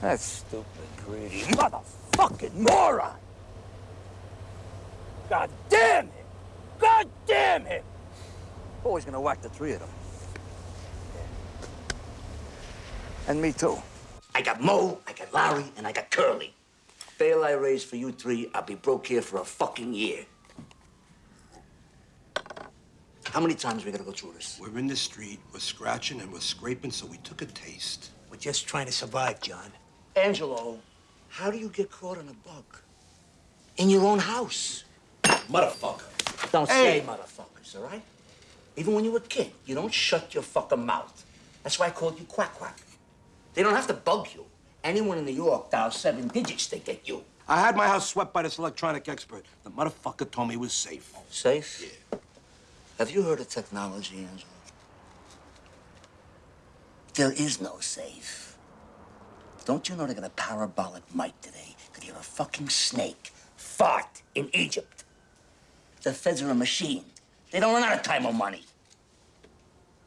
That stupid, greedy motherfucking moron! God damn him! God damn him! Always gonna whack the three of them. And me too. I got Mo, I got Larry, and I got Curly. Bail I raised for you three, I'll be broke here for a fucking year. How many times are we gotta go through this? We're in the street, we're scratching and we're scraping, so we took a taste. We're just trying to survive, John. Angelo, how do you get caught on a bug? In your own house. Motherfucker. Don't Hey. say motherfuckers, all right? Even when you were a kid, you don't shut your fucking mouth. That's why I called you Quack Quack. They don't have to bug you. Anyone in New York dials seven digits to get you. I had my house swept by this electronic expert. The motherfucker told me it was safe. Safe? Yeah. Have you heard of technology, Angelo? There is no safe. Don't you know they got a parabolic mic today? Could hear a fucking snake fart in Egypt. The feds are a machine. They don't run out of time or money.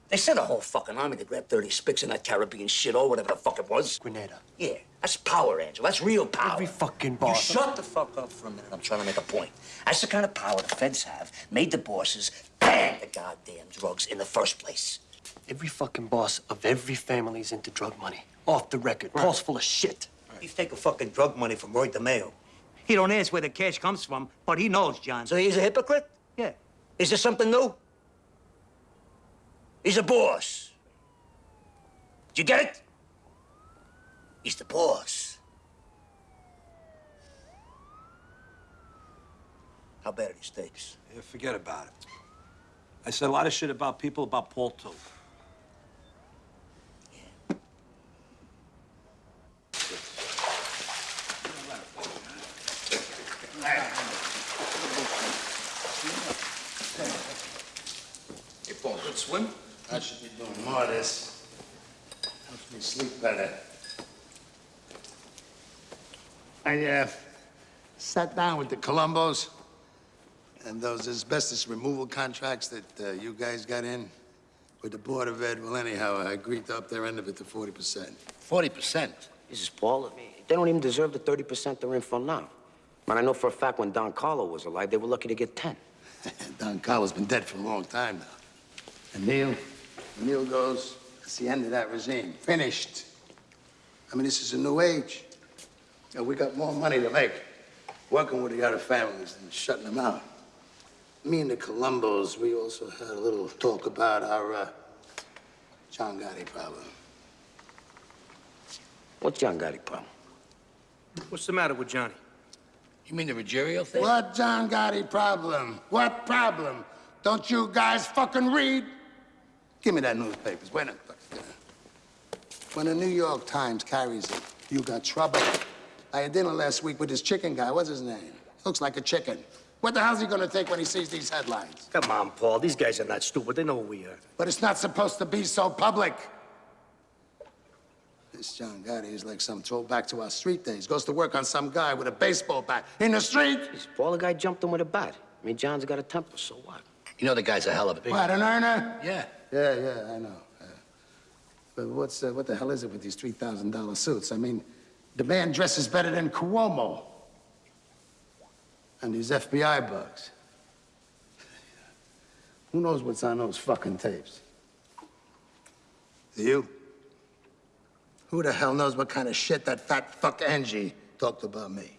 They sent a whole fucking army to grab 30 spics in that Caribbean shit or whatever the fuck it was. Grenada. Yeah, that's power, Angel. That's real power. Every fucking boss. You shut the fuck up for a minute. I'm trying to make a point. That's the kind of power the feds have. Made the bosses ban the goddamn drugs in the first place. Every fucking boss of every family's into drug money. Off the record. Paul's full of shit. He's taking fucking drug money from Roy DeMeo. He don't ask where the cash comes from, but he knows, John. So he's a hypocrite? Yeah. Is there something new? He's a boss. Did you get it? He's the boss. How bad are these steaks? Yeah, forget about it. I said a lot of shit about people, about Paul, too. Hey, Paul, good swim? I should be doing more of this. Helps me sleep better. I, uh, sat down with the Colombos and those asbestos removal contracts that uh, you guys got in with the Board of Ed. Well, anyhow, I agreed to up their end of it to 40%. 40%? This is Paul. They don't even deserve the 30% they're in for now. Man, I know for a fact when Don Carlo was alive, they were lucky to get 10. <laughs> Don Carlo's been dead for a long time now. And Neil, when Neil goes, it's the end of that regime. Finished. I mean, this is a new age. And we got more money to make working with the other families than shutting them out. Me and the Colombos, we also had a little talk about our uh, John Gotti problem. What's John Gotti problem? What's the matter with Johnny? You mean the Ruggiero thing? What John Gotti problem? What problem? Don't you guys fucking read? Give me that newspapers. Wait a minute. When the New York Times carries it, you got trouble. I had dinner last week with this chicken guy. What's his name? Looks like a chicken. What the hell's he gonna think when he sees these headlines? Come on, Paul. These guys are not stupid. They know who we are. But it's not supposed to be so public. This John Gotti is like some throwback to our street days. Goes to work on some guy with a baseball bat in the street. Paul, the guy jumped him with a bat. I mean, John's got a temper, so what? You know the guy's a hell of a big... What, an earner? Yeah. Yeah, yeah, I know. Uh, but what's, uh, what the hell is it with these $3,000 suits? I mean, the man dresses better than Cuomo. And these FBI bugs. Who knows what's on those fucking tapes? You? Who the hell knows what kind of shit that fat fuck Angie talked about me?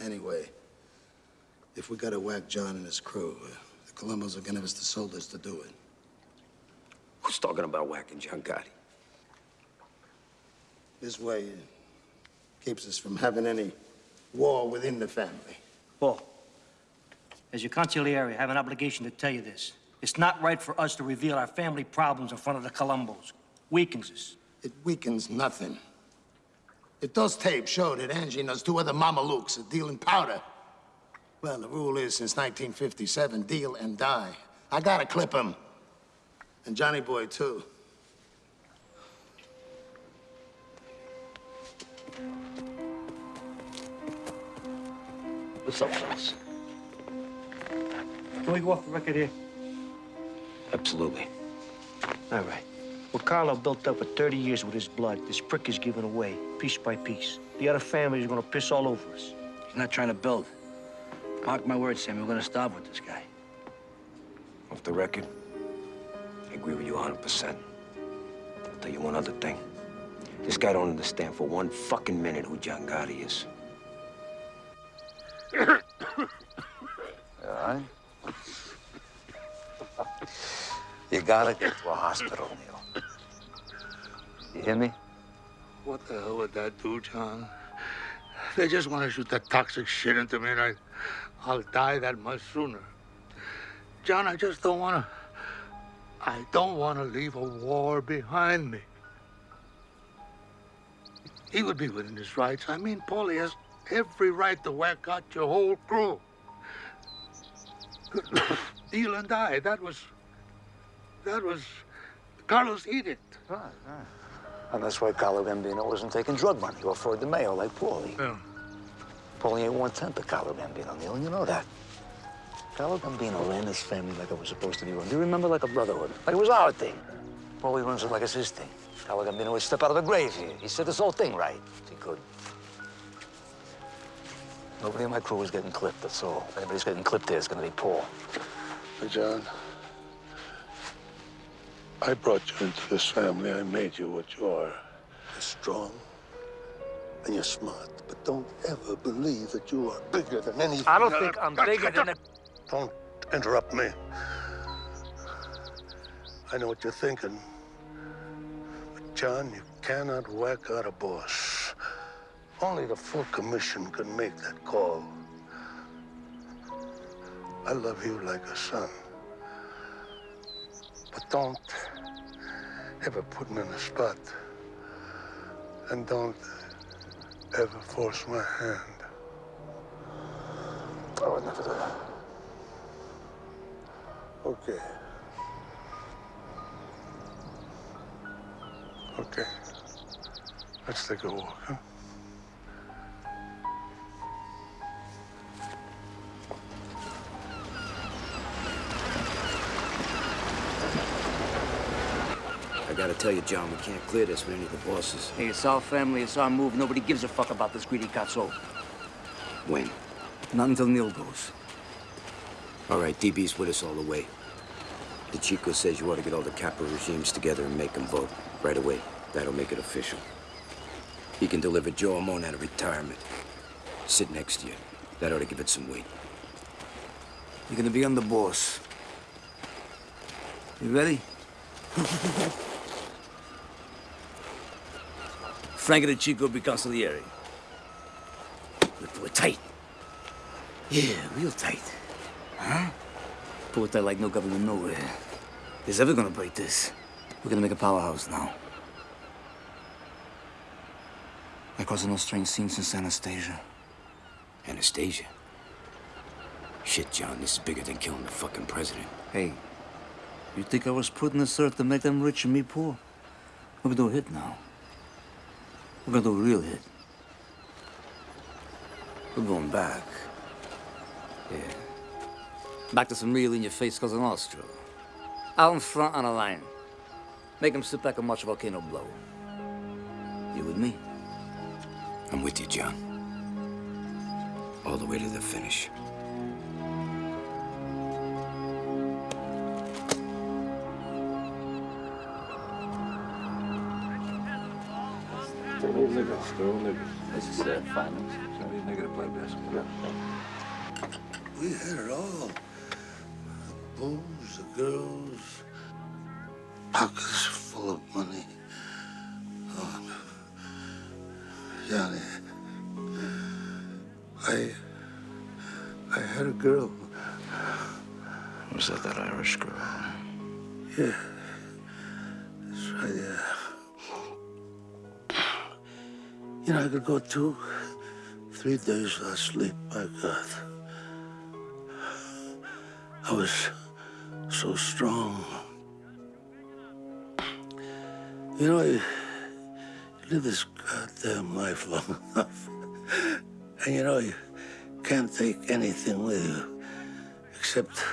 Anyway, if we gotta whack John and his crew, uh, the Columbus are gonna give us the soldiers to do it. Who's talking about whacking John Gotti? This way it keeps us from having any war within the family. Paul, as your consigliere, I have an obligation to tell you this. It's not right for us to reveal our family problems in front of the Colombos. Weakens us. It weakens nothing. If those tapes show that Angie and those two other mamalukes are dealing powder, well, the rule is since 1957, deal and die. I gotta clip him. And Johnny Boy, too. What's up, fellas? Can we go off the record here? Absolutely. All right. What Carlo built up for 30 years with his blood, this prick is giving away, piece by piece. The other families are gonna piss all over us. He's not trying to build. Mark my words, Sammy, we're gonna starve with this guy. Off the record, I agree with you 100%. I'll tell you one other thing. This guy don't understand for one fucking minute who John Gotti is. <coughs> All right? You gotta get to a hospital, Neil. You hear me? What the hell would that do, John? They just want to shoot that toxic shit into me, and I, I'll die that much sooner. John, I just don't want to. I don't want to leave a war behind me. He would be within his rights. I mean, Paulie has every right to whack out your whole crew. <coughs> Neil and I, that was. That was Carlos edict. Right, right. And that's why Carlo Gambino wasn't taking drug money or Floyd DeMeo like Paulie. Yeah. Paulie ain't one-tenth of Carlo Gambino, Neil, and you know that. Carlo Gambino ran his family like it was supposed to be run. Do you remember like a brotherhood? Like it was our thing. Paulie runs it like it's his thing. Carlo Gambino would step out of the grave here. He said this whole thing right. He could. Nobody in my crew is getting clipped, that's all. If anybody's getting clipped there, it's gonna be Paul. Hey, John, I brought you into this family. I made you what you are. You're strong and you're smart, but don't ever believe that you are bigger than anything. I don't think I'm bigger than a... Don't interrupt me. I know what you're thinking. But, John, you cannot whack out a boss. Only the full commission can make that call. I love you like a son. But don't ever put me in a spot. And don't ever force my hand. I would never do that. Okay. Okay. Let's take a walk, huh? Gotta tell you, John, we can't clear this with any of the bosses. Hey, it's our family, it's our move. Nobody gives a fuck about this greedy cazzo. When? Not until Neil goes. All right, DB's with us all the way. The Chico says you ought to get all the capital regimes together and make them vote right away. That'll make it official. He can deliver Joe Armone out of retirement. Sit next to you. That ought to give it some weight. You're gonna be on the boss. You ready? <laughs> Frank and the Chico be consigliere. We pull it tight. Yeah, real tight. Huh? Pull it like no government nowhere. Is ever gonna break this? We're gonna make a powerhouse now. Like causing no strange scenes since Anastasia. Anastasia? Shit, John, this is bigger than killing the fucking president. Hey, you think I was putting this earth to make them rich and me poor? We're gonna do a hit now. We're gonna do a real hit. We're going back. Yeah. Back to some real in-your-face Cosa Nostra. Out in front on a line. Make them sit back and watch volcano blow. You with me? I'm with you, John. All the way to the finish. This is uh, finals. Somebody's nigga to play basketball. We had it all. The booze, the girls, pockets full of money. Oh, Johnny, I, I had a girl. Was that that Irish girl? Yeah, that's right, yeah. I could go two, three days without sleep, my God. I was so strong. You know, you, you live this goddamn life long enough. <laughs> And you know, you can't take anything with you except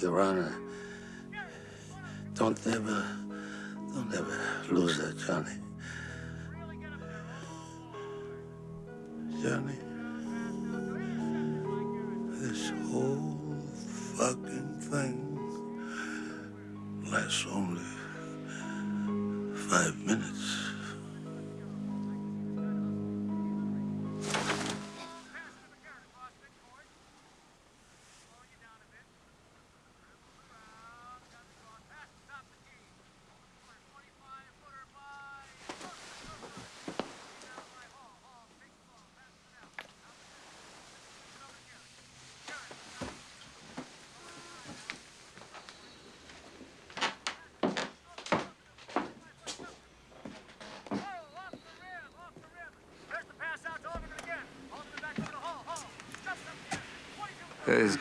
your honor. Don't ever, don't ever lose that, Johnny. Johnny, this whole fucking thing lasts only five minutes.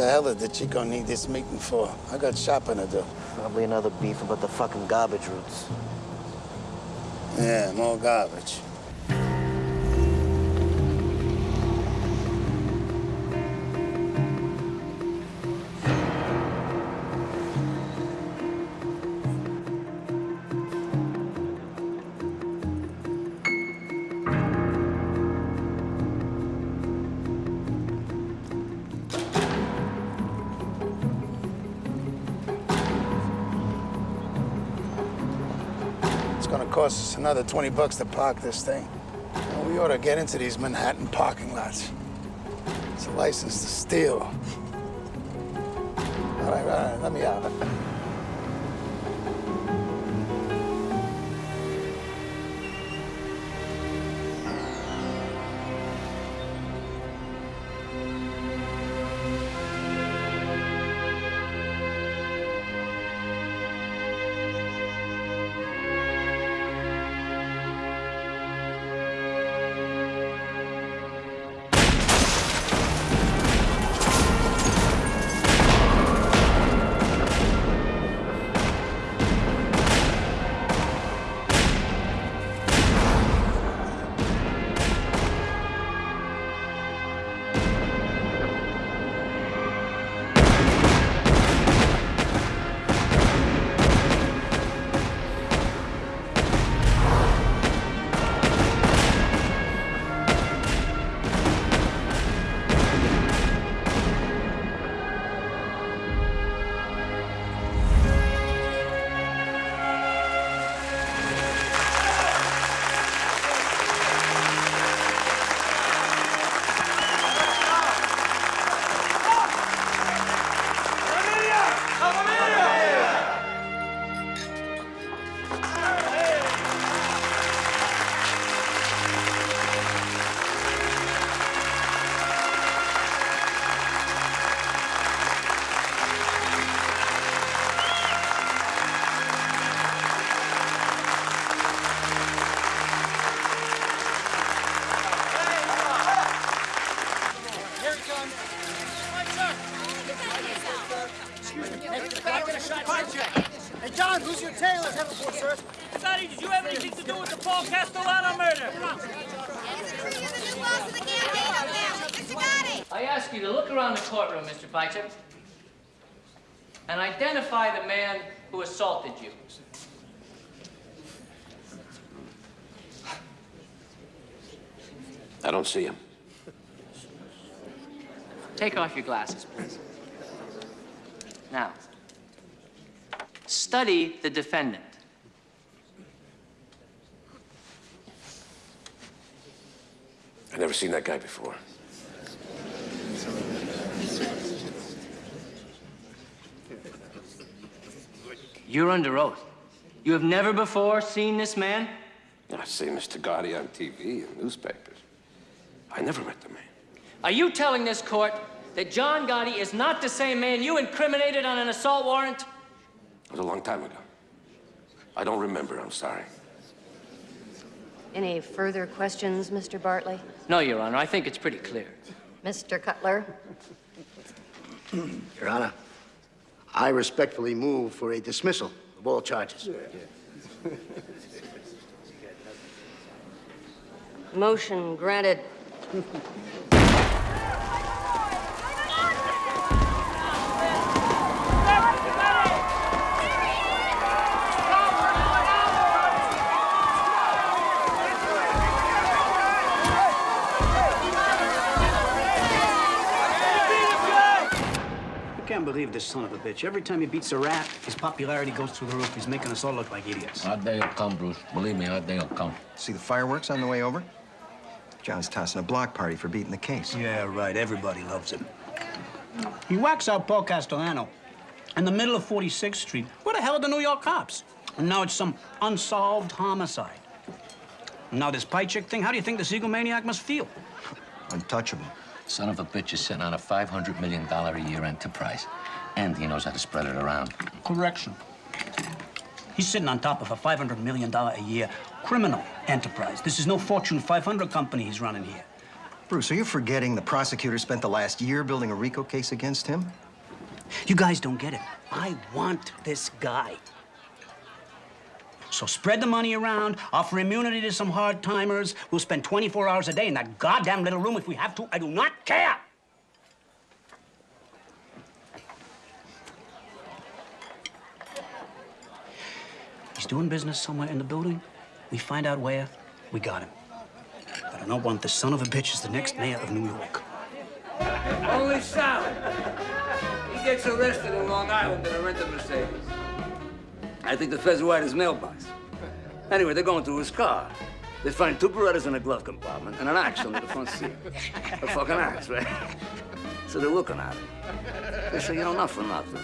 the hell did DeCicco need this meeting for? I got shopping to do. Probably another beef about the fucking garbage routes. Yeah, more garbage. Another 20 bucks to park this thing. Well, we ought to get into these Manhattan parking lots. It's a license to steal. All right, all right, let me out. I don't see him. Take off your glasses, please. Now, study the defendant. I've never seen that guy before. You're under oath. You have never before seen this man? I've seen Mr. Gotti on TV and newspapers. I never met the man. Are you telling this court that John Gotti is not the same man you incriminated on an assault warrant? It was a long time ago. I don't remember, I'm sorry. Any further questions, Mr. Bartley? No, Your Honor. I think it's pretty clear. Mr. Cutler? <clears throat> Your Honor, I respectfully move for a dismissal of all charges. Motion granted. I can't believe this son of a bitch. Every time he beats a rat, his popularity goes through the roof. He's making us all look like idiots. Our day will come, Bruce. Believe me, our day will come. See the fireworks on the way over? John's tossing a block party for beating the case. Yeah, right. Everybody loves him. He whacks out Paul Castellano in the middle of 46th Street. Where the hell are the New York cops? And now it's some unsolved homicide. And now this Piecyk thing, how do you think this egomaniac must feel? Untouchable. Son of a bitch is sitting on a $500 million a year enterprise. And he knows how to spread it around. Correction. He's sitting on top of a $500 million a year criminal enterprise. This is no Fortune 500 company he's running here. Bruce, are you forgetting the prosecutor spent the last year building a RICO case against him? You guys don't get it. I want this guy. So spread the money around, offer immunity to some hard timers. We'll spend 24 hours a day in that goddamn little room if we have to. I do not care. He's doing business somewhere in the building. We find out where, we got him. But I don't want this son of a bitch as the next mayor of New York. Only Sal. He gets arrested in Long Island in a rented Mercedes. I think the feds were at his mailbox. Anyway, they're going through his car. They find two Berettas in the glove compartment and an axe under the front seat. A fucking axe, right? So they're looking at it. They say, you know, not for nothing.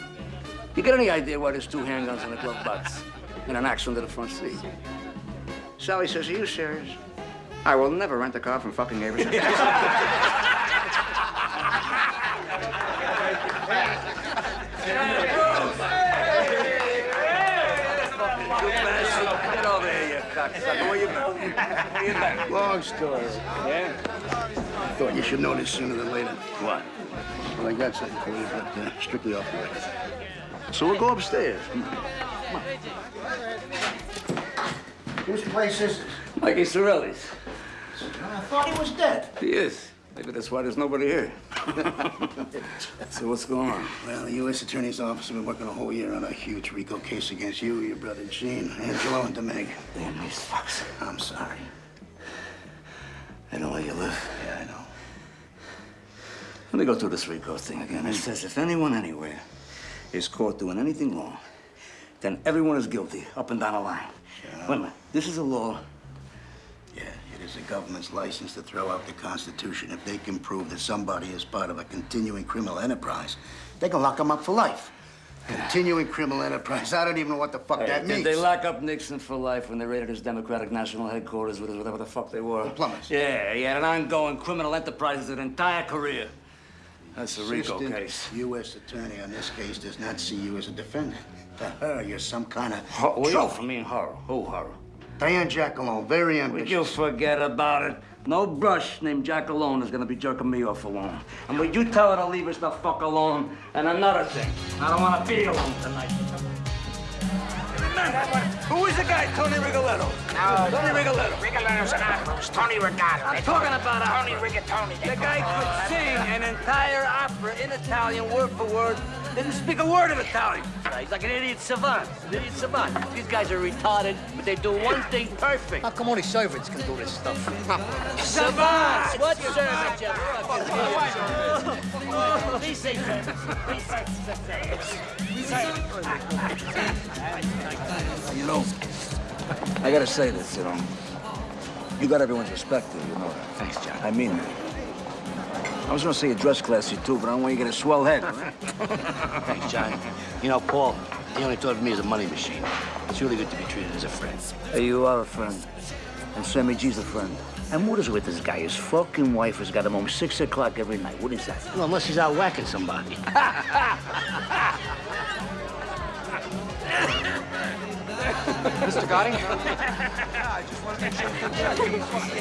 You get any idea why there's two handguns in the glove box and an axe under the front seat? Sally says, are you serious? I will never rent a car from fucking Averson. Get over here, you cocksucker. Where you been? Where you been? Long story. Yeah? I thought you should know this sooner than later. What? Well, I got something for you, but uh, strictly off the record. So we'll go upstairs. Come on. Come on. Whose place is this? Mikey Sorelli's. I thought he was dead. He is. Maybe that's why there's nobody here. <laughs> so what's going on? Well, the U.S. Attorney's Office has been working a whole year on a huge RICO case against you, your brother Gene, Angelo, and Demeg. Damn these fucks. I'm sorry. I know where you live. Yeah, I know. Let me go through this RICO thing again. It mm-hmm. says if anyone anywhere is caught doing anything wrong, then everyone is guilty, up and down the line. Wait a minute. This is a law. Yeah, it is the government's license to throw out the Constitution. If they can prove that somebody is part of a continuing criminal enterprise, they can lock them up for life. <sighs> Continuing criminal enterprise. I don't even know what the fuck Hey, that did means. they lock up Nixon for life when they raided his Democratic National Headquarters with his whatever the fuck they were? The plumbers. Yeah, he had an ongoing criminal enterprise his entire career. That's a RICO case. U.S. attorney on this case does not see you as a defendant. To her, you're some kind of do you- trophy. I mean, horror. Who horror? Diane Giacalone, very Would ambitious. you forget about it? No brush named Giacalone is gonna be jerking me off alone. And would you tell her to leave us the fuck alone? And another thing, I don't wanna be alone tonight. Who is the guy, Tony Rigoletto? No, Tony Rigoletto. Rigoletto's an opera. It's Tony Rigato. I'm talking about a Tony. Rigatoni. The guy could sing an entire opera in Italian, word for word. Didn't speak a word of Italian. He's like an idiot savant. An idiot savant. These guys are retarded, but they do one thing perfect. How come only servants can do this stuff? Savants! What servants, you fucking idiot? These things. These things. You know, I gotta say this, you know. You got everyone's respect here, you know that. Thanks, John. I mean that. I was gonna say you're dress classy too, but I don't want you to get a swell head. all right? <laughs> Thanks, John. You know, Paul, he only thought of me as a money machine. It's really good to be treated as a friend. Hey, you are a friend. And Sammy G's a friend. And what is with this guy? His fucking wife has got him home six o'clock every night. What is that? Well, unless he's out whacking somebody. <laughs> Mr. Gotti?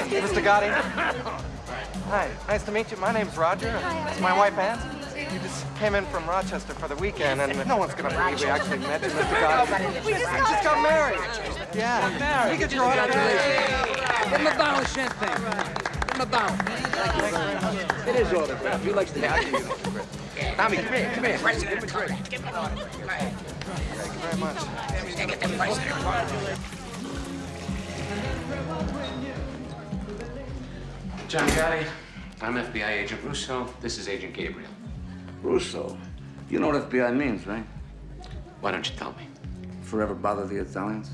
Mr. Gotti? Hi, nice to meet you. My name's Roger. It's my wife, Ann. You just came in from Rochester for the weekend, and no one's gonna believe we actually met you, Mr. Gotti. <laughs> We just We got just got married. Yeah. married. We get your autograph. Give him a bottle of champagne. Give him a bottle. It is autograph. He likes to have you. Tommy, come here, come here. Give him a drink. Give him an autograph. Thank you very much. Get the price there. John Gotti, I'm FBI Agent Russo. This is Agent Gabriel. Russo. You know what FBI means, right? Why don't you tell me? Forever bother the Italians?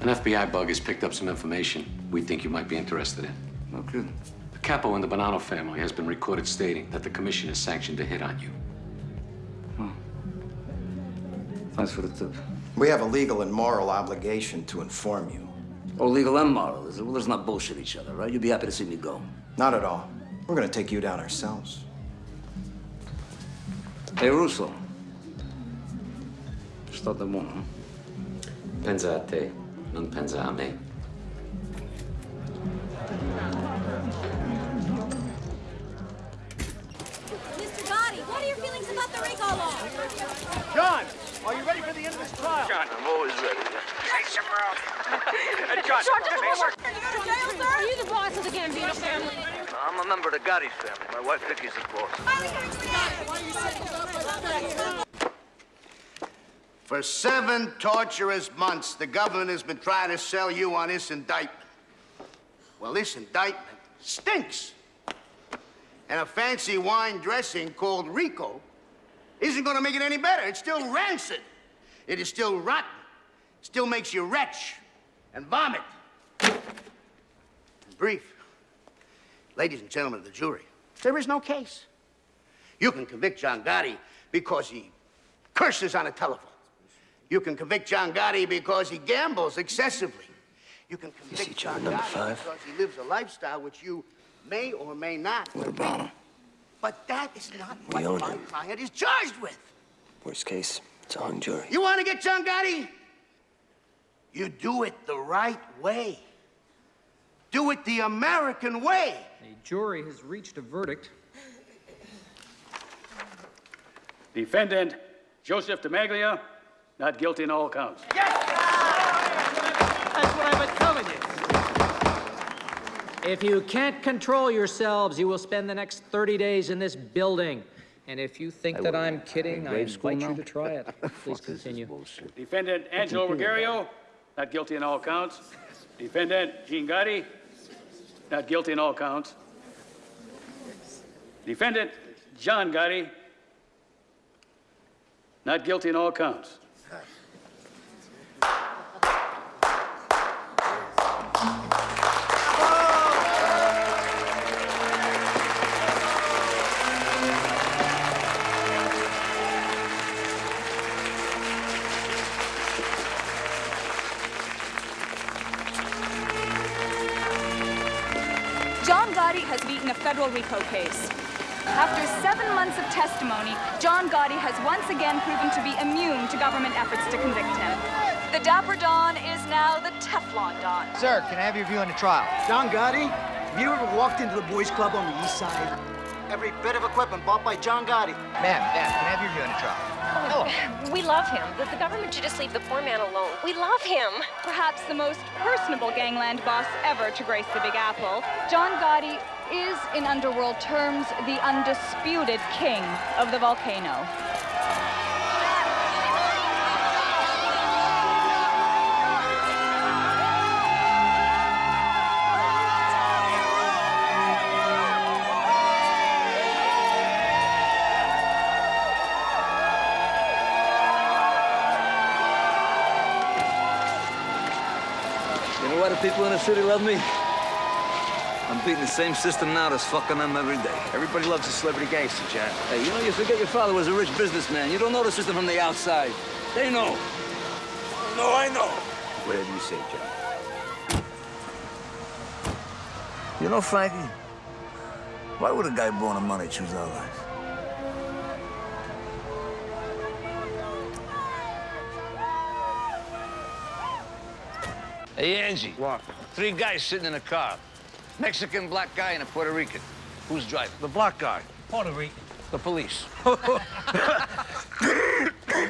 An FBI bug has picked up some information we think you might be interested in. No kidding. The capo in the Bonanno family has been recorded stating that the commission has sanctioned a hit on you. Hmm. Thanks for the tip. We have a legal and moral obligation to inform you. Oh, legal and moral, is it? Well, let's not bullshit each other, right? You'd be happy to see me go. Not at all. We're gonna take you down ourselves. Hey, Russo. Sto da buono, no? Pensa a te, non pensa a me. Mr. Gotti, what are your feelings about the RICO law? John, are you ready for the end of this trial? John, I'm always ready. Face your mouth. Hey, John, face your... Are you the boss of the Gambino family? I'm a member of the Gotti family. My wife Vicky's the boss. For seven torturous months, the government has been trying to sell you on this indictment. Well, this indictment stinks. And a fancy wine dressing called Rico isn't gonna make it any better. It's still rancid. It is still rotten. It Still makes you retch and vomit. In brief, ladies and gentlemen of the jury, there is no case. You can convict John Gotti because he curses on a telephone. You can convict John Gotti because he gambles excessively. You can convict John number Gotti five? because he lives a lifestyle which you may or may not. What about him? But that is not We what own my him. client is charged with. Worst case, it's a hung jury. You want to get John Gotti? You do it the right way. Do it the American way. The jury has reached a verdict. Defendant Joseph DeMaglia, not guilty in all counts. That's If you can't control yourselves, you will spend the next 30 days in this building. And if you think that I'm kidding, I grade school invite you to try it. <laughs> Please continue. Defendant Angelo Ruggiero, not guilty in all counts. Defendant Gene Gotti, not guilty in all counts. Defendant John Gotti, not guilty in all counts. RICO case. After seven months of testimony, John Gotti has once again proven to be immune to government efforts to convict him. The Dapper Don is now the Teflon Don. Sir, can I have your view on the trial? John Gotti, have you ever walked into the boys' club on the east side? Every bit of equipment bought by John Gotti. Ma'am, ma'am, can I have your view on the trial? Oh. We love him. The, the government should just leave the poor man alone. We love him. Perhaps the most personable gangland boss ever to grace the Big Apple, John Gotti is, in underworld terms, the undisputed king of the volcano. City love me? I'm beating the same system now that's fucking them every day. Everybody loves a celebrity gangster, Jack. Hey, you know, you forget your father was a rich businessman. You don't know the system from the outside. They know. No, I know. Whatever you say, Jack. You know, Frankie, why would a guy born of money choose our life? Hey, Angie. What? Three guys sitting in a car. Mexican, black guy, and a Puerto Rican. Who's driving? The black guy. Puerto Rican. The police. <laughs> Have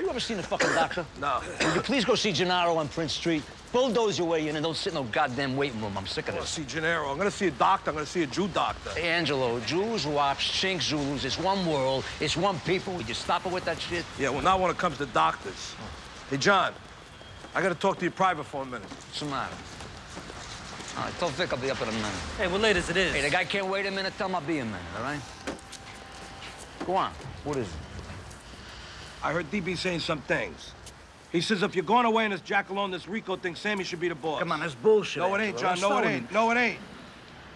you ever seen a fucking doctor? No. Would you please go see Gennaro on Prince Street? Bulldoze your way in and don't sit in no goddamn waiting room. I'm sick of this. I'm gonna see Gennaro. I'm gonna see a doctor. I'm gonna see a Jew doctor. Hey, Angelo, Jews, Wops, Chinks, Zulus, it's one world, it's one people. Would you stop it with that shit? Yeah, well, not when it comes to doctors. Hey, John, I gotta talk to you private for a minute. What's the matter? All right, tell Vic I'll be up in a minute. Hey, we're late as it is. Hey, the guy can't wait a minute. Tell him I'll be a minute, all right? Go on. What is it? I heard DB saying some things. He says if you're going away in this Giacalone, this Rico thing, Sammy should be the boss. Come on, that's bullshit. No, it ain't, John. No, it ain't. No, it ain't.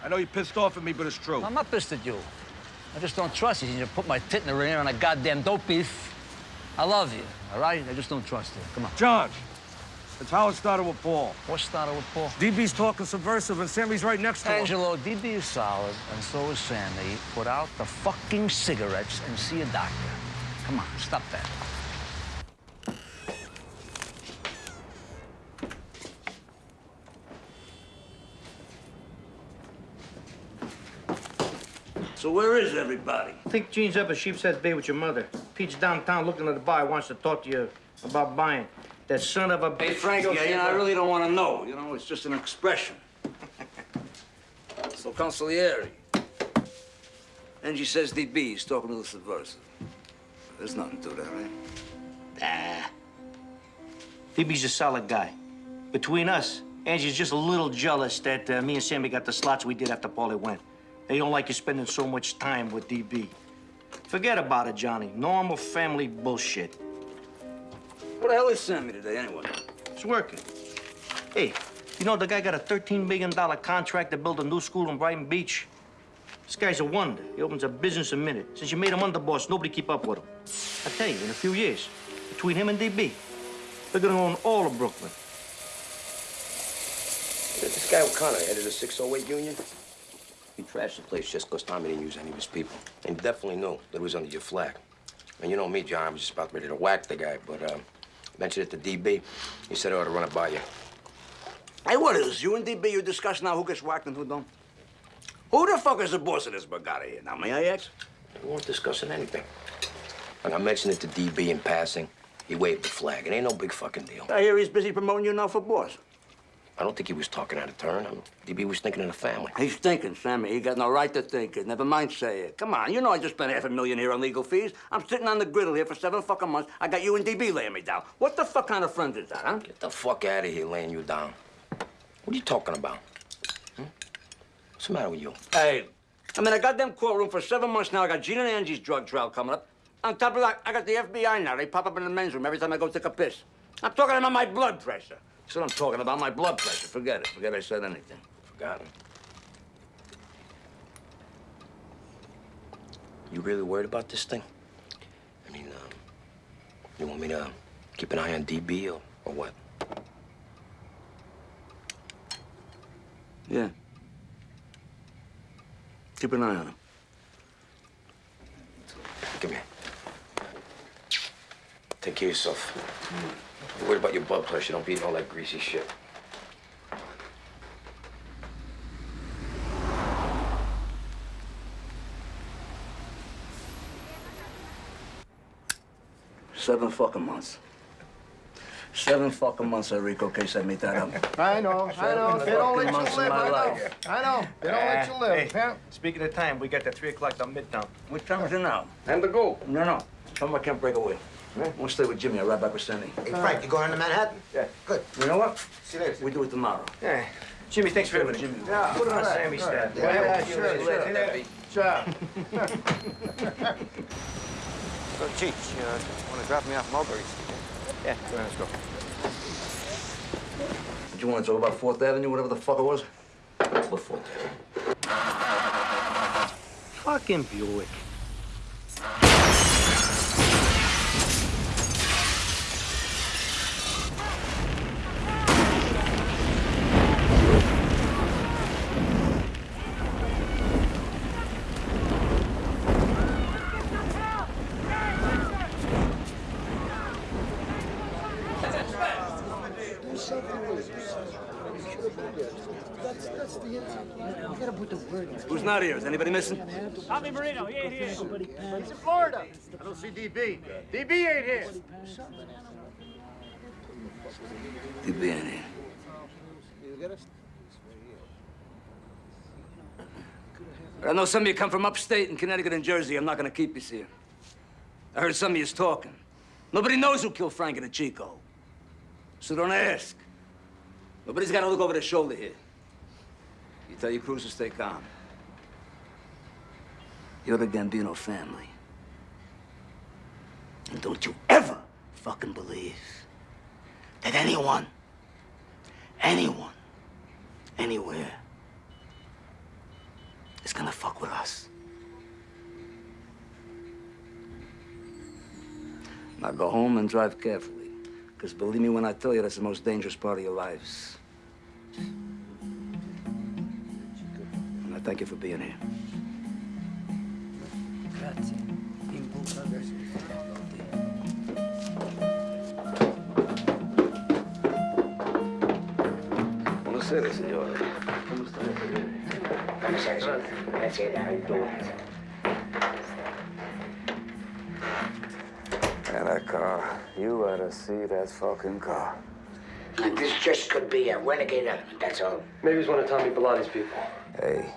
I know you're pissed off at me, but it's true. I'm not pissed at you. I just don't trust you. You put my tit in the ringer on a goddamn dope beef. I love you, all right? I just don't trust you. Come on. John, it's how it started with Paul. What started with Paul? DB's talking subversive, and Sammy's right next to him. Angelo, DB is solid, and so is Sammy. Put out the fucking cigarettes and see a doctor. Come on, stop that. So where is everybody? I think Gene's up at Sheepshead Bay with your mother. Pete's downtown looking at the bar, wants to talk to you about buying. That son of a... bitch. Hey, Frankie, you know, I really don't want to know. You know, it's just an expression. <laughs> so, consigliere. Angie says DB. is talking to the subversive. There's nothing to that, right? Nah. DB's a solid guy. Between us, Angie's just a little jealous that uh, me and Sammy got the slots we did after Paulie went. They don't like you spending so much time with DB. Forget about it, Johnny. Normal family bullshit. What the hell is Sammy today, anyway? It's working. Hey, you know the guy got a $13 million contract to build a new school in Brighton Beach? This guy's a wonder. He opens a business a minute. Since you made him underboss, nobody keep up with him. I tell you, in a few years, between him and DB, they're gonna own all of Brooklyn. This guy O'Connor headed a 608 union. He trashed the place just because Tommy didn't use any of his people. And he definitely knew that it was under your flag. And you know me, John, I was just about ready to whack the guy, but um, mentioned it to DB. He said I ought to run it by you. Hey, what is you and DB, you discuss now who gets whacked and who don't? Who the fuck is the boss of this borgata here? Now, may I ask? We weren't discussing anything. When I mentioned it to DB in passing, he waved the flag. It ain't no big fucking deal. I hear he's busy promoting you now for boss. I don't think he was talking out of turn. I mean, DB was thinking of the family. He's thinking, Sammy. He got no right to think it. Never mind say it. Come on, you know I just spent half a million here on legal fees. I'm sitting on the griddle here for seven fucking months. I got you and DB laying me down. What the fuck kind of friend is that, huh? Get the fuck out of here laying you down. What are you talking about? Hmm? What's the matter with you? Hey, I'm in a goddamn courtroom for seven months now. I got Gene and Angie's drug trial coming up. On top of that, I got the FBI now. They pop up in the men's room every time I go take a piss. I'm talking about my blood pressure. That's what I'm talking about, my blood pressure. Forget it. Forget I said anything. Forgotten. You really worried about this thing? I mean, um, you want me to keep an eye on DB or, or what? Yeah. Keep an eye on him. Come here. Take care of yourself. You're worried about your blood pressure. Don't be eating all that greasy shit. Seven fucking months. Seven fucking months, Enrico, case I made that up. I know, I know. They don't let you live, I know. life. I know. They don't let you Uh, live. hey, speaking of time, we got that 3 o'clock down Midtown. What time is it now? And to go. No, no. Someone can't break away. We'll stay with Jimmy. I'll ride back with Sandy. Hey, Frank, you going to Manhattan? Yeah. Good. You know what? See you later. We do it tomorrow. Yeah. Jimmy, thanks for everything. Jimmy. Yeah, Put it on all right, Sammy's all right. tab. Yeah, yeah, sure, sure. See you later. Ciao. So, Chief, you uh, want to drop me off Mulberry? Yeah, go ahead, let's go. Did you want to talk about Fourth Avenue, whatever the fuck it was? What for? Fucking Buick. Who's not here? Is anybody missing? Tommy Marino, he ain't here. He's in Florida. I don't see DB. DB ain't here. DB ain't here. I know some of you come from upstate in Connecticut and Jersey. I'm not gonna keep you here. I heard some of you's talking. Nobody knows who killed Frankie DeCicco. So don't ask. Nobody's gotta look over their shoulder here. You tell your crews to stay calm. You're the Gambino family. And don't you ever fucking believe that anyone, anyone, anywhere is gonna fuck with us. Now go home and drive carefully. Because believe me when I tell you, that's the most dangerous part of your lives. And I thank you for being here. Buonasera, signore. Come state? And that car, you ought to see that fucking car. And this just could be a renegade element, that's all. Maybe he's one of Tommy Bilotti's people. Hey,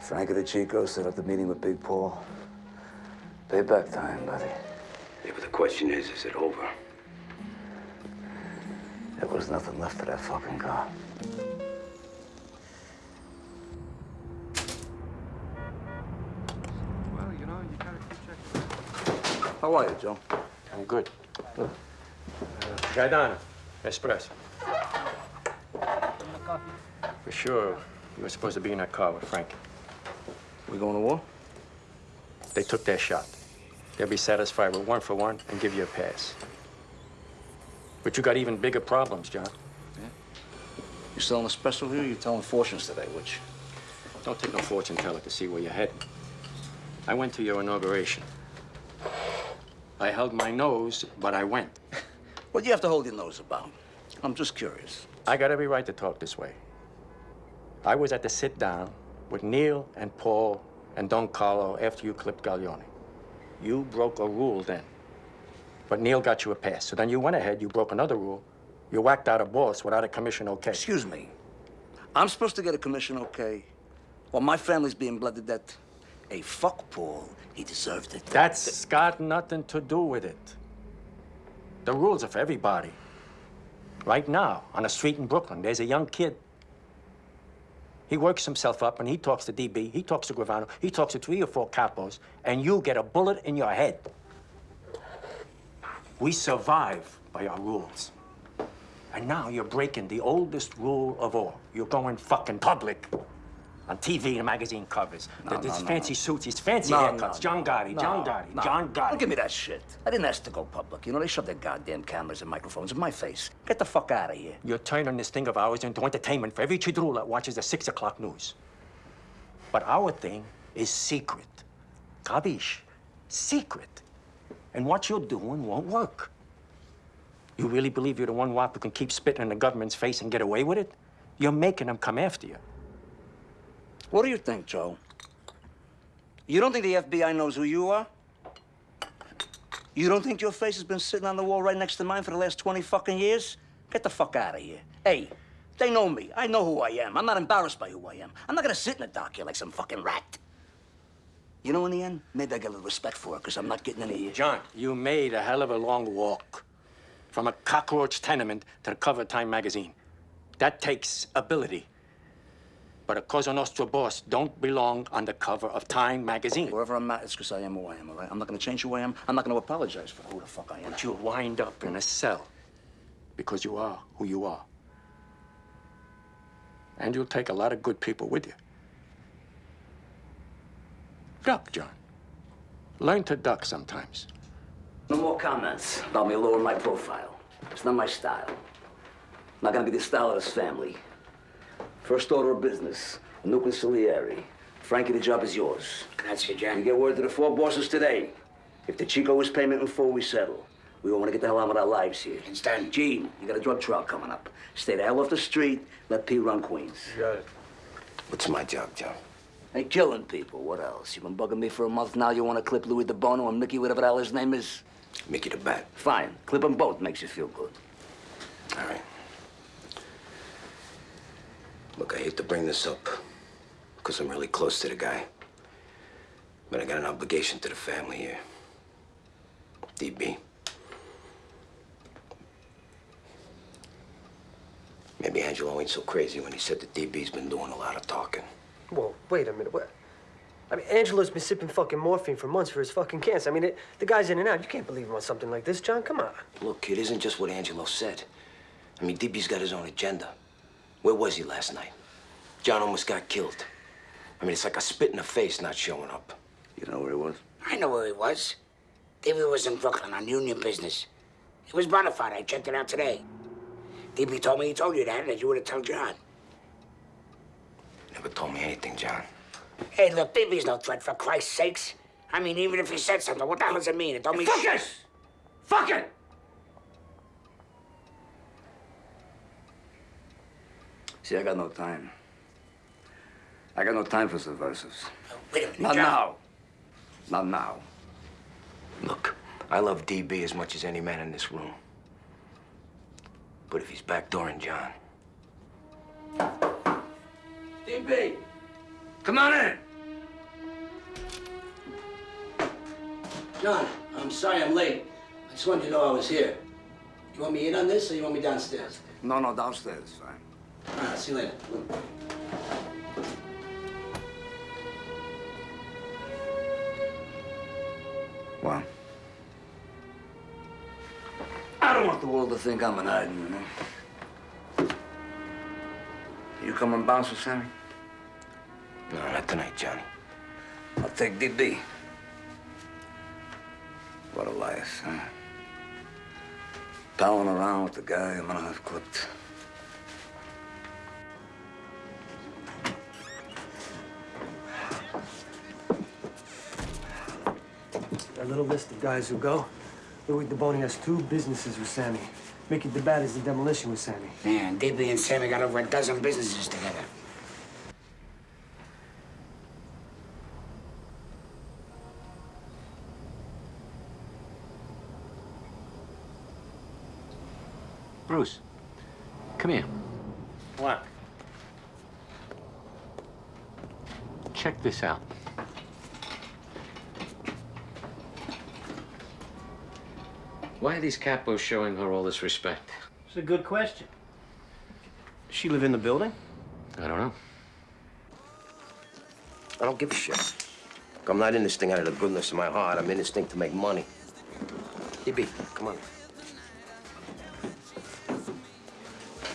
Frankie DeCicco set up the meeting with Big Paul. Payback time, buddy. Yeah, but the question is, is it over? There was nothing left of that fucking car. Well, you know, you gotta keep checking. How are you, Joe? I'm good. Uh, Gaetano, espresso. For sure, you were supposed to be in that car with Frank. We going to war? They took their shot. They'll be satisfied with one for one and give you a pass. But you got even bigger problems, John. Yeah. You selling a special here You're telling fortunes today, which? Don't take no fortune teller to see where you're heading. I went to your inauguration. I held my nose, but I went. <laughs> What do you have to hold your nose about? I'm just curious. I got every right to talk this way. I was at the sit down with Neil and Paul and Don Carlo after you clipped Galione. You broke a rule then. But Neil got you a pass. So then you went ahead, you broke another rule. You whacked out a boss without a commission okay. Excuse me. I'm supposed to get a commission okay while my family's being bled to death. Hey, fuck Paul. He deserved it. That's got nothing to do with it. The rules are for everybody. Right now, on a street in Brooklyn, there's a young kid. He works himself up and he talks to DB, he talks to Gravano, he talks to three or four capos, and you get a bullet in your head. We survive by our rules. And now you're breaking the oldest rule of all. You're going fucking public. On TV and magazine covers. No, no, fancy no. suits, these fancy No, haircuts. John Gotti, John Gotti. John Gotti. Don't give me that shit. I didn't ask to go public. You know, they shoved their goddamn cameras and microphones in my face. Get the fuck out of here. You're turning this thing of ours into entertainment for every chidrula that watches the six o'clock news. But our thing is secret. Kabish? Secret. And what you're doing won't work. You really believe you're the one wop who can keep spitting in the government's face and get away with it? You're making them come after you. What do you think, Joe? You don't think the FBI knows who you are? You don't think your face has been sitting on the wall right next to mine for the last 20 fucking years? Get the fuck out of here. Hey, they know me. I know who I am. I'm not embarrassed by who I am. I'm not gonna sit in a dock here like some fucking rat. You know, in the end, maybe I get a little respect for it, because I'm not getting any... John, you made a hell of a long walk from a cockroach tenement to the cover of Time magazine. That takes ability. But a Cosa Nostra boss don't belong on the cover of Time magazine. Wherever I'm at, it's because I am who I am, all right? I'm not gonna change who I am. I'm not gonna apologize for who the fuck I am. But you'll wind up in a cell because you are who you are. And you'll take a lot of good people with you. Duck, John. Learn to duck sometimes. No more comments about me lowering my profile. It's not my style. I'm Not gonna be the style of this family. First order of business, a new consigliere. Frankie, the job is yours. Grazie, John. You get word to the four bosses today. If DeCicco is payment in full, we settle. We all want to get the hell on with our lives here. Understand? Gene, you got a drug trial coming up. Stay the hell off the street. Let P run Queens. Got it. What's my job, John? Hey, killing people. What else? You've been bugging me for a month now. You want to clip Louis DiBono and Mickey, whatever the hell his name is? Mickey the Bat. Fine. Clip them both. Makes you feel good. All right. Look, I hate to bring this up because I'm really close to the guy. But I got an obligation to the family here. DB. Maybe Angelo ain't so crazy when he said that DB's been doing a lot of talking. Whoa, wait a minute. What? I mean, Angelo's been sipping fucking morphine for months for his fucking cancer. I mean, it, the guy's in and out. You can't believe him on something like this, John. Come on. Look, it isn't just what Angelo said. I mean, DB's got his own agenda. Where was he last night? John almost got killed. I mean, it's like a spit in the face not showing up. You know where he was? I know where he was. DB was in Brooklyn on union business. He was bona fide. I checked it out today. DB told me he told you that, and that you would have told John. Never told me anything, John. Hey, look, DB's no threat, for Christ's sakes. I mean, even if he said something, what the hell does it mean? It don't mean Fuck shit. it! Fuck it! See, I got no time. I got no time for subversives. Wait a minute, Not John. now. Not now. Look, I love DB as much as any man in this room. But if he's backdooring John, DB, come on in. John, I'm sorry I'm late. I just wanted you to know I was here. You want me in on this, or you want me downstairs? No, no, downstairs. Fine. Ah, right, see you later. Well, I don't want the world to think I'm an hiding, you know. You come and bounce with Sammy? no, not tonight, Johnny. I'll take DB. What a life, huh? Palling around with the guy I'm gonna have clipped. Little list of guys who go. Louis DiBono has two businesses with Sammy. Mickey the Bat is the demolition with Sammy. Man, DB and Sammy got over a dozen businesses together. Bruce, come here. What? Check this out. Why are these capos showing her all this respect? It's a good question. Does she live in the building? I don't know. I don't give a shit. Look, I'm not in this thing out of the goodness of my heart. I'm in this thing to make money. DB, come on.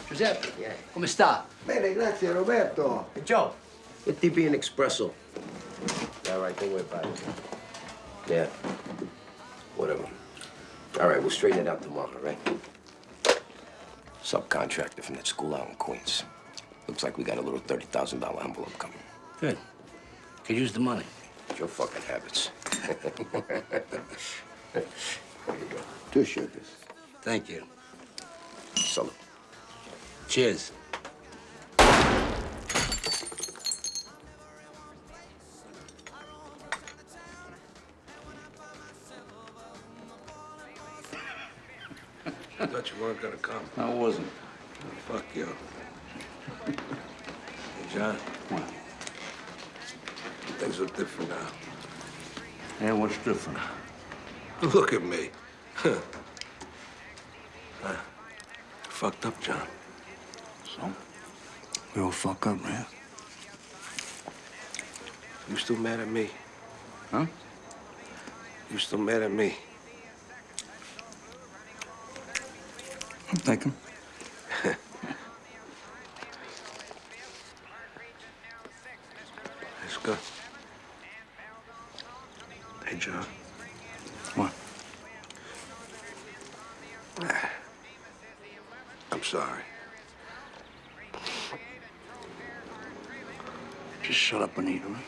Giuseppe, yeah. come sta? Bene, grazie Roberto. Hey, Joe. Get DB an espresso. All right, don't worry about it. Yeah. Whatever. All right, we'll straighten it out tomorrow, right? Subcontractor from that school out in Queens. Looks like we got a little $30,000 envelope coming. Good. Could use the money. It's your fucking habits. <laughs> there you go. Two sugars. Thank you. Salute. Cheers. I weren't gonna come. I wasn't. Fuck you. Hey, John. What? Things are different now. Yeah, what's different? Look at me. Huh. Huh. Fucked up, John. So? We all fuck up, man. You still mad at me? Huh? You still mad at me? I'm thinking. Good. Hey, John. What? I'm sorry. Just shut up, Anita. Right?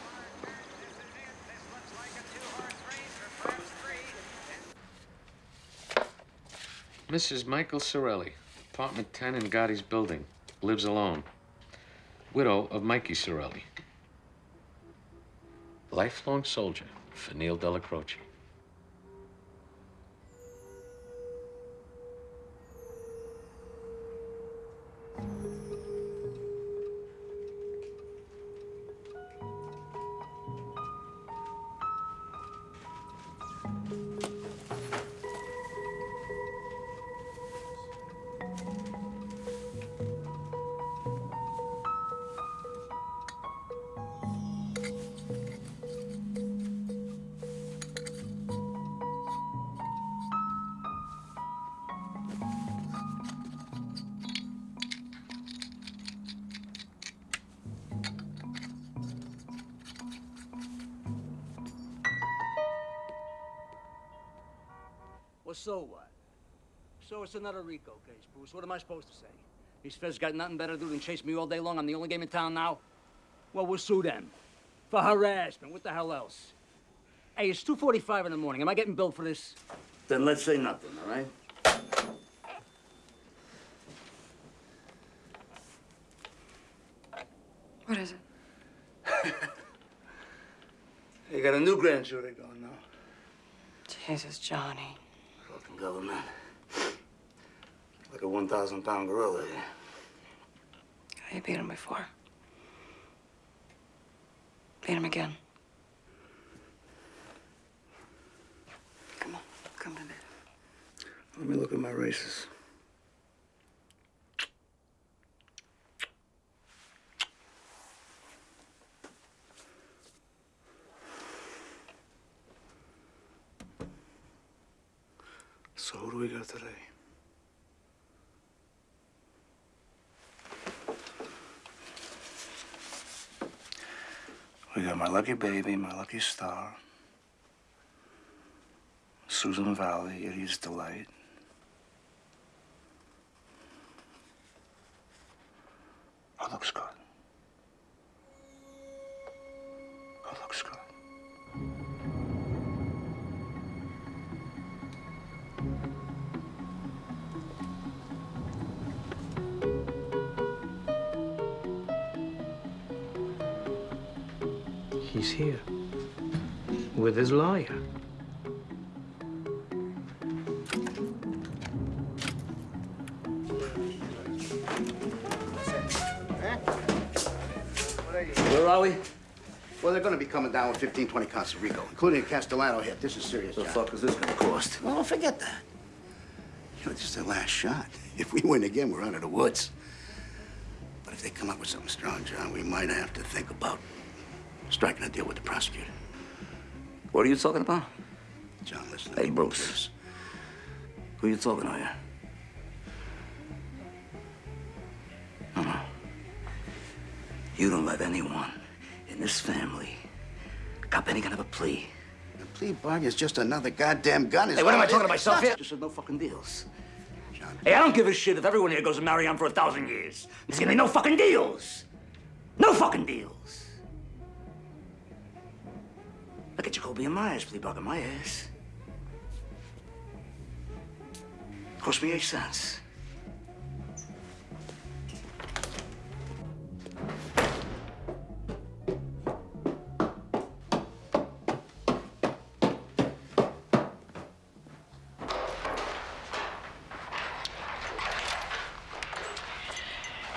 Mrs. Michael Cirelli, apartment 10 in Gotti's building. Lives alone. Widow of Mikey Cirelli. Lifelong soldier for Neil Della case, Bruce. What am I supposed to say? These feds got nothing better to do than chase me all day long. I'm the only game in town now. Well, we'll sue them. For harassment. What the hell else? Hey, it's 2.45 in the morning. Am I getting billed for this? Then let's say nothing, all right? What is it? <laughs> You got a new grand jury going now. Jesus, Johnny. Fucking government. Like a 1,000 pound gorilla here. You beat him before. Beat him again. Come on, come to me. Let me look at my races. So who do we got today? We got my lucky baby, my lucky star. Susan Valley, it is Delight. With his lawyer. Where are we? Well, they're going to be coming down with 15, 20 counts of RICO, including a Castellano hit. This is serious. What the John. fuck is this gonna cost? Well, forget that. You know, this is their last shot. If we win again, we're out of the woods. But if they come up with something strong, John, we might have to think about striking a deal with the prosecutor. What are you talking about? John, listen. Hey, Bruce. Who you talking to here? No, no. You don't let anyone in this family cop any kind of a plea. The plea bargain is just another goddamn gun. Hey, what am I talking to myself here? Just said no fucking deals. John. Hey, I don't give a shit if everyone here goes to Marion for a thousand years. There's gonna be no fucking deals. No fucking deals. Look at Jacoby and Meyers plea bargain my ass. Cost me eight cents.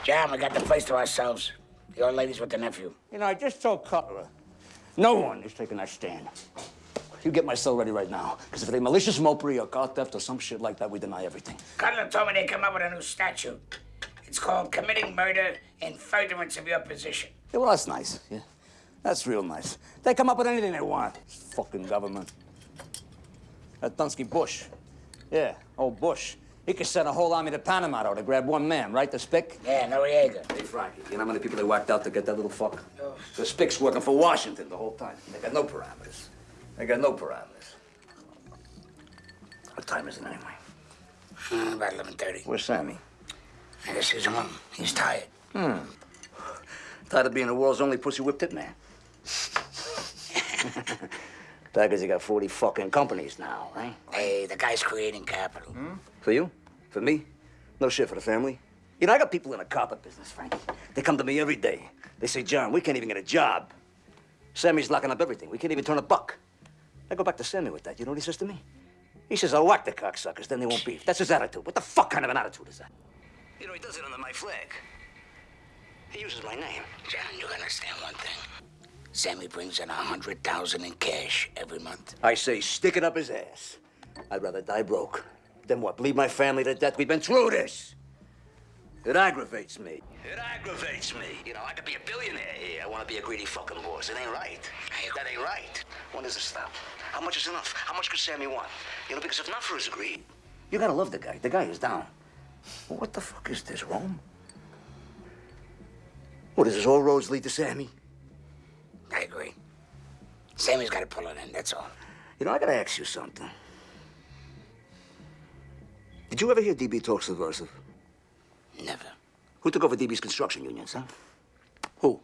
John, we got the place to ourselves. The old lady's with the nephew. You know, I just told Cutler, no one is taking that stand. You get my cell ready right now, because if they malicious mopery or car theft or some shit like that, we deny everything. Cutler told me they come up with a new statute. It's called committing murder in furtherance of your position. Yeah, well, that's nice. Yeah, that's real nice. They come up with anything they want. This fucking government. That Dunsky Bush. Yeah, old Bush. He could send a whole army to Panama though, to grab one man, right? The Spick? Yeah, Noriega. Hey, Frankie, you know how many people they whacked out to get that little fuck? The Spick's working for Washington the whole time. They got no parameters. They got no parameters. What time is it anyway? Hmm, about 11.30. Where's Sammy? I guess he's home. He's tired. Hmm. Tired of being the world's only pussy whipped <laughs> hitman. Baggers, you got 40 fucking companies now, right? Hey, the guy's creating capital. Hmm? For you? For me? No shit for the family. You know, I got people in the carpet business, Frankie. They come to me every day. They say, John, we can't even get a job. Sammy's locking up everything. We can't even turn a buck. I go back to Sammy with that. You know what he says to me? He says, I'll whack the cocksuckers, then they won't beef. That's his attitude. What the fuck kind of an attitude is that? You know, he does it under my flag. He uses my name. John, you understand one thing. Sammy brings in a hundred thousand in cash every month. I say, stick it up his ass. I'd rather die broke than what? Bleed my family to death? We've been through this. It aggravates me. It aggravates me. You know, I could be a billionaire here. I want to be a greedy fucking boss. It ain't right. That ain't right. When does it stop? How much is enough? How much could Sammy want? You know, because if not for his greed, you gotta love the guy. The guy is down. Well, what the fuck is this, Rome? What is this? All roads lead to Sammy? I agree. Sammy's got to pull it in, that's all. You know, I gotta ask you something. Did you ever hear DB talk subversive? Never. Who took over DB's construction unions, huh? Who?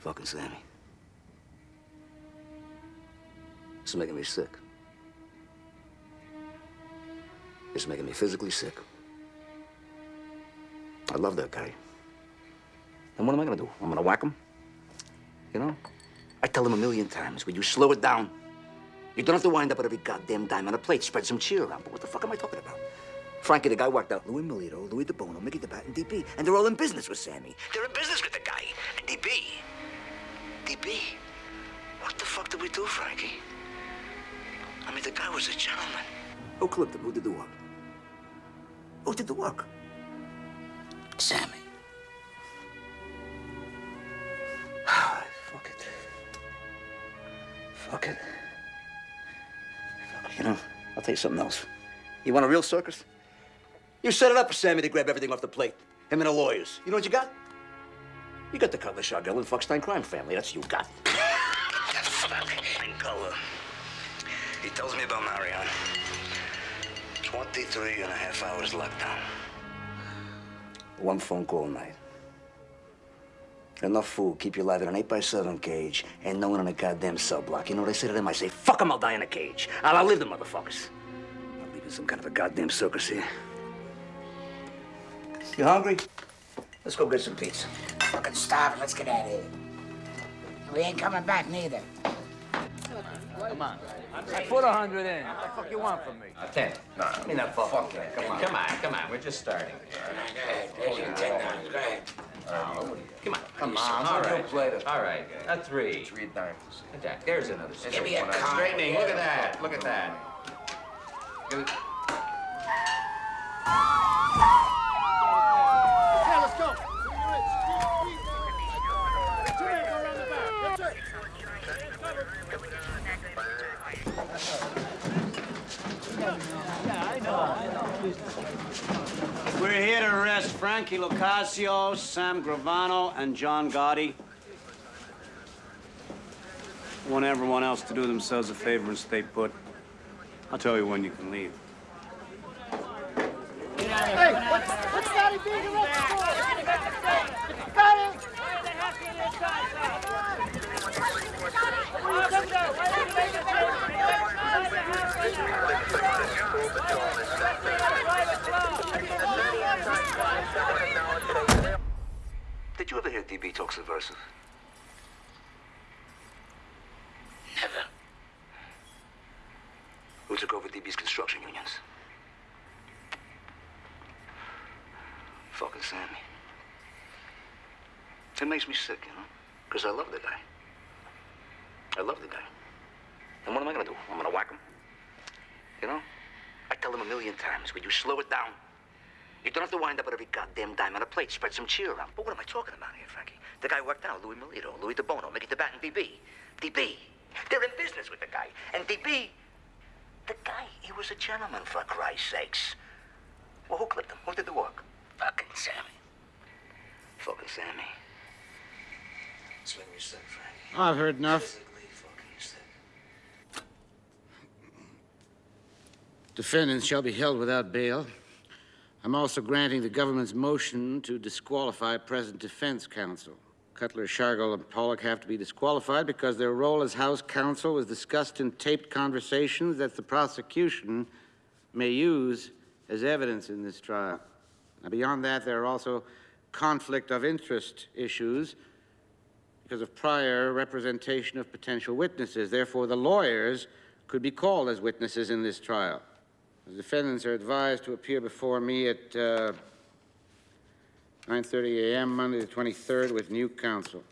Fucking Sammy. It's making me sick. It's making me physically sick. I love that guy. And what am I gonna do? I'm gonna whack him? You know? I tell him a million times, will you slow it down? You don't have to wind up with every goddamn dime on a plate. Spread some cheer around. But what the fuck am I talking about? Frankie, the guy whacked out Louis Milito, Louis DiBono, Mickey DeBat, and DB. And they're all in business with Sammy. They're in business with the guy. And DB. DB. What the fuck did we do, Frankie? I mean, the guy was a gentleman. Who clipped him? Who did the work? Who did the work? Sammy. Ah, fuck it. Fuck it. You know, I'll tell you something else. You want a real circus? You set it up for Sammy to grab everything off the plate. Him and the lawyers. You know what you got? You got the Cutler Shargel and Fuckstein crime family. That's what you got. That And Culver. He tells me about Marion. 23 and a half hours lockdown. One phone call a night. Enough food, keep you alive in an 8 by 7 cage, and no one in a goddamn cell block. You know what I say to them? I say, fuck them, I'll die in a cage. I'll outlive the motherfuckers. I'll leave in some kind of a goddamn circus here. You hungry? Let's go get some pizza. Fucking starving. Let's get out of here. We ain't coming back neither. Come on. I put a hundred in. What the fuck you want from me? A ten. No, I mean that fuck that. Come on. Come on, come on. We're just starting. There's your ten dollars. Go ahead. Come on. Come on, All we'll right. play All right. A three. Three dimes. Jack, there's another. Give me a card. Straightening. Look at that. Look at that. Give it- Okay, let's go. Two men go around the back. That's it. We're here to arrest Frankie Locascio, Sam Gravano, and John Gotti. I want everyone else to do themselves a favor and stay put. I'll tell you when you can leave. Hey, what's, what's Scotty being arrested for? Scotty! Did you ever hear DB talk subversive? Never. Who took over DB's construction unions? Fucking Sammy. It makes me sick, you know? Because I love the guy. I love the guy. And what am I gonna do? I'm gonna whack him? You know? I tell him a million times, will you slow it down? You don't have to wind up with every goddamn dime on a plate. Spread some cheer around. But what am I talking about here, Frankie? The guy worked out, Louis Milito, Louis DiBono, Mickey DeBat, and DB. DB. They're in business with the guy. And DB, the guy, he was a gentleman, for Christ's sakes. Well, who clipped him? Who did the work? Fucking Sammy. Fucking Sammy. Swing your son, Frank. I've heard enough. Defendants shall be held without bail. I'm also granting the government's motion to disqualify present defense counsel. Cutler, Shargel, and Pollock have to be disqualified because their role as House counsel was discussed in taped conversations that the prosecution may use as evidence in this trial. Now, beyond that, there are also conflict of interest issues because of prior representation of potential witnesses. Therefore, the lawyers could be called as witnesses in this trial. The defendants are advised to appear before me at uh, 9.30 a.m. Monday the 23rd with new counsel.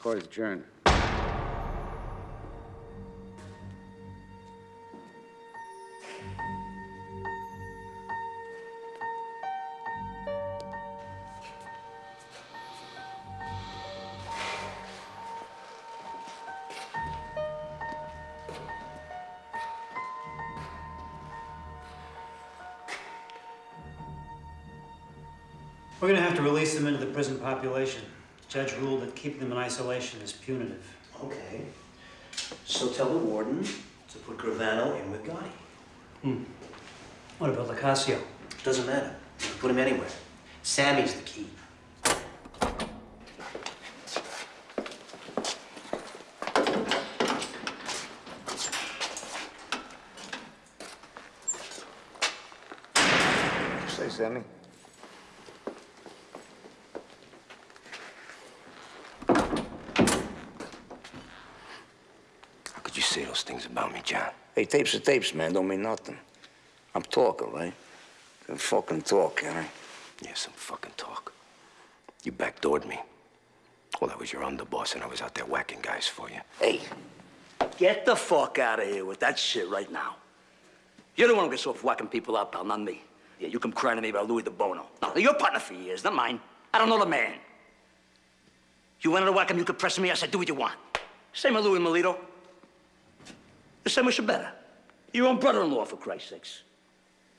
Court is adjourned. Population. Judge ruled that keeping them in isolation is punitive. Okay. So tell the warden to put Gravano in with Gotti. Hmm. What about Locascio? Doesn't matter. You can put him anywhere. Sammy's the key. Say, Sammy. How could you say those things about me, John? Hey, tapes are tapes, man. Don't mean nothing. I'm talking, right? Can fucking talk, can I? Yeah, some fucking talk. You backdoored me. Well, I was your underboss, and I was out there whacking guys for you. Hey, get the fuck out of here with that shit right now. You're the one who gets off whacking people up, pal, not me. Yeah, you come crying to me about Louis DiBono. No, you're a partner for years, not mine. I don't know the man. You wanted to whack him, you could press me. I said, do what you want. Same with Louis Milito. The same with better. Your own brother-in-law, for Christ's sakes.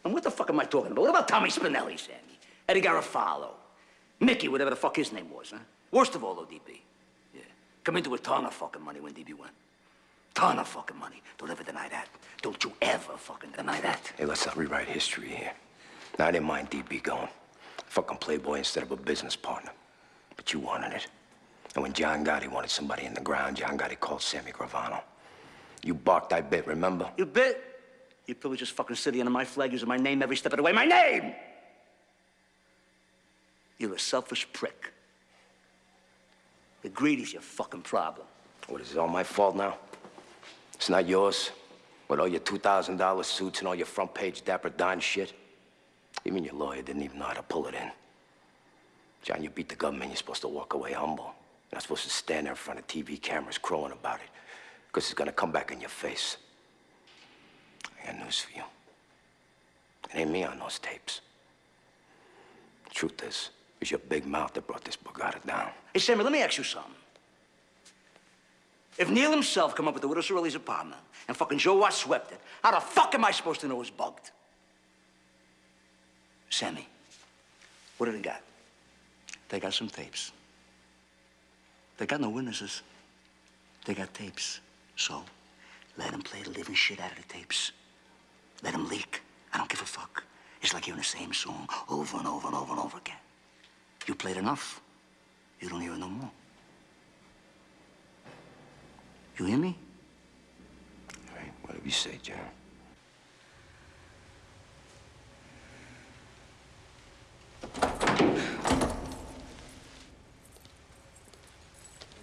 And what the fuck am I talking about? What about Tommy Spinelli, Sammy? Eddie Garofalo? Mickey, whatever the fuck his name was, huh? Worst of all, though, DB. Yeah. Come into a ton of fucking money when DB went. Ton of fucking money. Don't ever deny that. Don't you ever fucking deny that. Hey, let's not rewrite history here. Now, I didn't mind DB going. Fucking playboy instead of a business partner. But you wanted it. And when John Gotti wanted somebody in the ground, John Gotti called Sammy Gravano. You barked, I bit, remember? You bit? You probably just fucking sitting under my flag using my name every step of the way. My name! You're a selfish prick. The greed is your fucking problem. What, is it all my fault now? It's not yours? With all your $2,000 suits and all your front page Dapper Don shit? Even your lawyer didn't even know how to pull it in. John, you beat the government, you're supposed to walk away humble. You're not supposed to stand there in front of TV cameras crowing about it, because it's gonna come back in your face. I got news for you. It ain't me on those tapes. Truth is, it was your big mouth that brought this borgata down. Hey, Sammy, let me ask you something. If Neil himself come up with the Widow Cirelli's apartment and fucking Joe Watt swept it, how the fuck am I supposed to know it's bugged? Sammy, what do they got? They got some tapes. They got no witnesses. They got tapes. So, let them play the living shit out of the tapes. Let them leak. I don't give a fuck. It's like hearing the same song over and over and over and over again. You played enough, you don't hear it no more. You hear me? All right, whatever you say, John.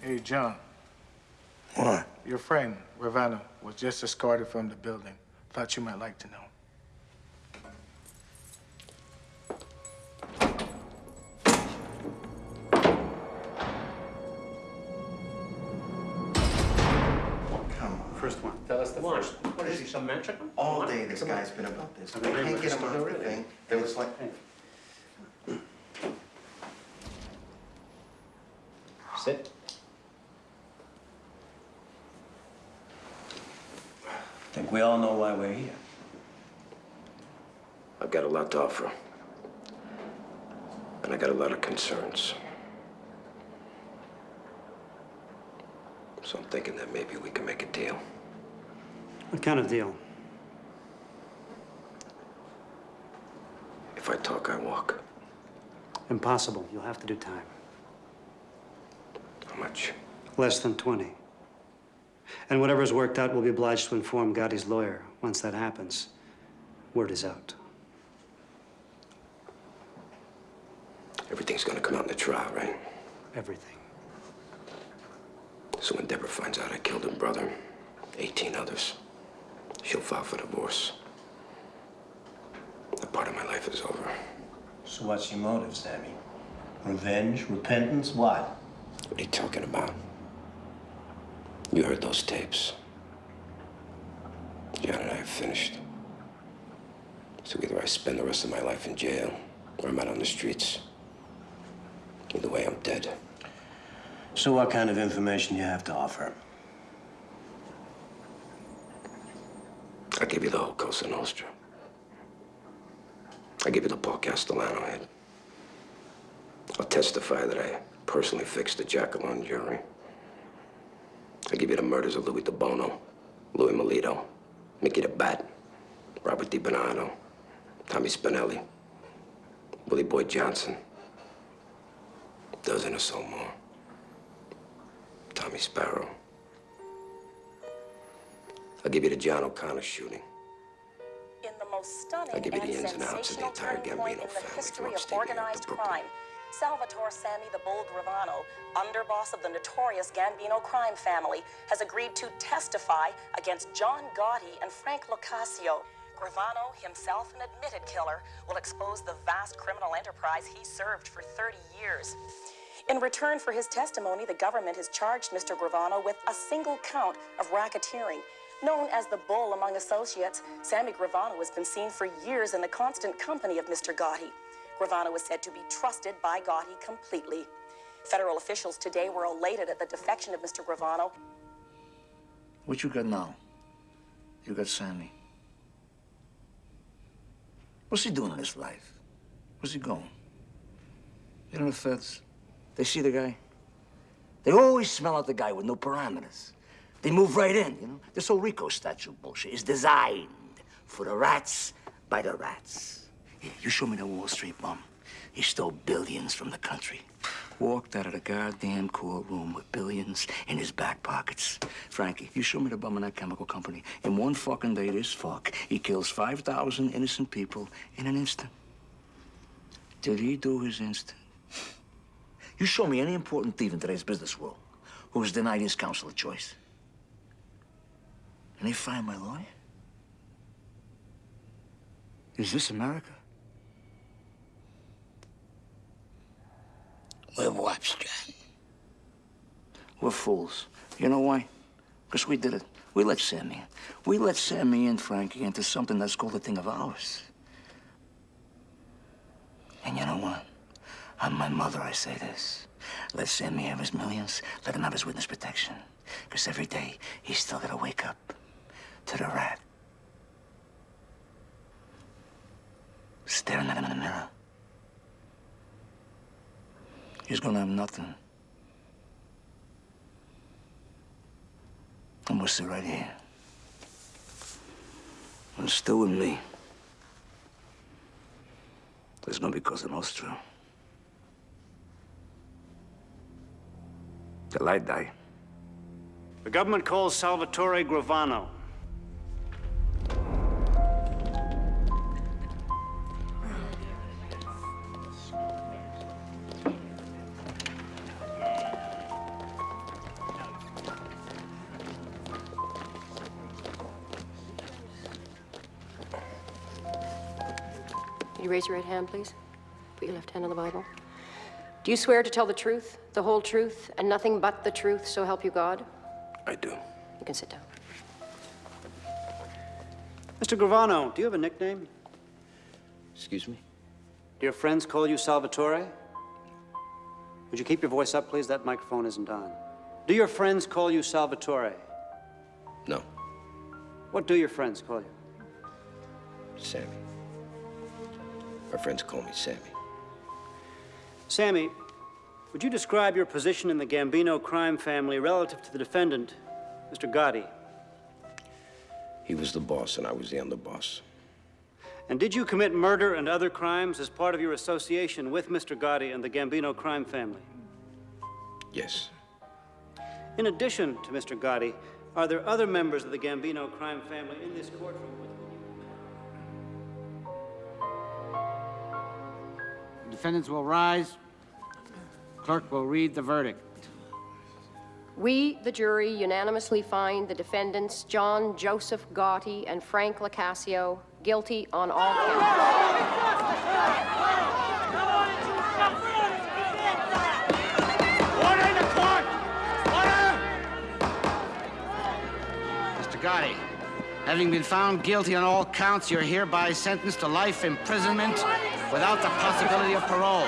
Hey, John. What? Your friend, Gravano, was just escorted from the building. Thought you might like to know. First one. Tell us the first one. What is he, some man chicken? All day this guy's been about this. I can't get him off the thing. It was like, Sit. We all know why we're here. I've got a lot to offer. And I got a lot of concerns. So I'm thinking that maybe we can make a deal. What kind of deal? If I talk, I walk. Impossible. You'll have to do time. How much? Less than 20. And whatever's worked out, we'll be obliged to inform Gotti's lawyer. Once that happens, word is out. Everything's gonna come out in the trial, right? Everything. So when Deborah finds out I killed her brother, 18 others, she'll file for divorce. That part of my life is over. So what's your motive, Sammy? Revenge? Repentance? What? What are you talking about? You heard those tapes. John and I have finished. So either I spend the rest of my life in jail, or I'm out on the streets. Either way, I'm dead. So what kind of information you have to offer? I'll give you the whole Cosa Nostra. I'll give you the Paul Castellano head. I'll testify that I personally fixed the Giacalone jury. I'll give you the murders of Louis DiBono, Louis Milito, Mickey the Bat, Robert DiBernardo, Tommy Spinelli, Willie Boy Johnson. Dozen or so more. Tommy Sparrow. I'll give you the John O'Connor shooting. In the most stunning I'll give you the ins and outs of the entire Gambino family history from of upstate New York to organized Brooklyn. crime, Salvatore Sammy the Bull Gravano, underboss of the notorious Gambino crime family, has agreed to testify against John Gotti and Frank Locascio. Gravano, himself an admitted killer, will expose the vast criminal enterprise he served for 30 years. In return for his testimony, the government has charged Mr. Gravano with a single count of racketeering. Known as the Bull among associates, Sammy Gravano has been seen for years in the constant company of Mr. Gotti. Gravano is said to be trusted by Gotti completely. Federal officials today were elated at the defection of Mr. Gravano. What you got now? You got Sammy. What's he doing in his life? Where's he going? You know the feds? They see the guy. They always smell out the guy with no parameters. They move right in, you know? This whole Rico statute bullshit is designed for the rats by the rats. You show me the Wall Street bum. He stole billions from the country. Walked out of the goddamn courtroom with billions in his back pockets. Frankie, you show me the bum in that chemical company. In one fucking day, this fuck, he kills 5,000 innocent people in an instant. Did he do his instant? You show me any important thief in today's business world who was denied his counsel of choice. And they find my lawyer? Is this America? We're John. We're fools. You know why? Because we did it. We let Sammy in. We let Sammy and Frankie into something that's called a thing of ours. And you know what? I'm my mother, I say this. Let Sammy have his millions. Let him have his witness protection. Because every day, he's still to wake up to the rat. Staring at him in the mirror. He's gonna have nothing. I'm gonna sit right here. And still with me. There's gonna be Cosa Nostra. Till I die. The government calls Salvatore Gravano. Raise your right hand, please? Put your left hand on the Bible. Do you swear to tell the truth, the whole truth, and nothing but the truth, so help you God? I do. You can sit down. Mr. Gravano, do you have a nickname? Excuse me? Do your friends call you Salvatore? Would you keep your voice up, please? That microphone isn't on. Do your friends call you Salvatore? No. What do your friends call you? Sammy. My friends call me Sammy. Sammy, would you describe your position in the Gambino crime family relative to the defendant, Mr. Gotti? He was the boss and I was the underboss. And did you commit murder and other crimes as part of your association with Mr. Gotti and the Gambino crime family? Yes. In addition to Mr. Gotti, are there other members of the Gambino crime family in this courtroom Defendants will rise. Clerk will read the verdict. We, the jury, unanimously find the defendants John Joseph Gotti and Frank Locascio guilty on all counts. Order in the court! Order! Mr. Gotti, having been found guilty on all counts, you're hereby sentenced to life imprisonment without the possibility of parole.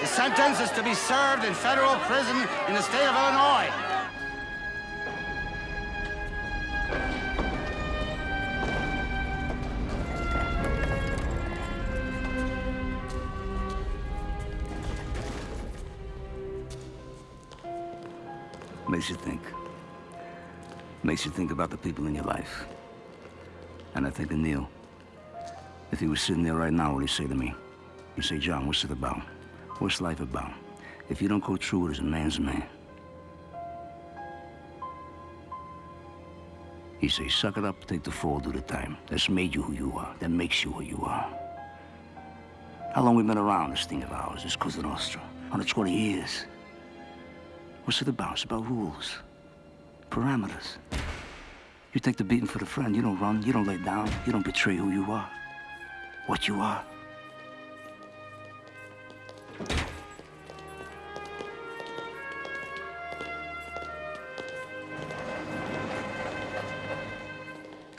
The sentence is to be served in federal prison in the state of Illinois. Makes you think. Makes you think about the people in your life. And I think of Neil. If he was sitting there right now, what would he say to me? He'd say, John, what's it about? What's life about? If you don't go through it as a man's man. He'd say, suck it up, take the fall, do the time. That's made you who you are. That makes you who you are. How long we been around, this thing of ours, this Cosa Nostra? 120 years. What's it about? It's about rules, parameters. You take the beating for the friend. You don't run. You don't lay down. You don't betray who you are, what you are.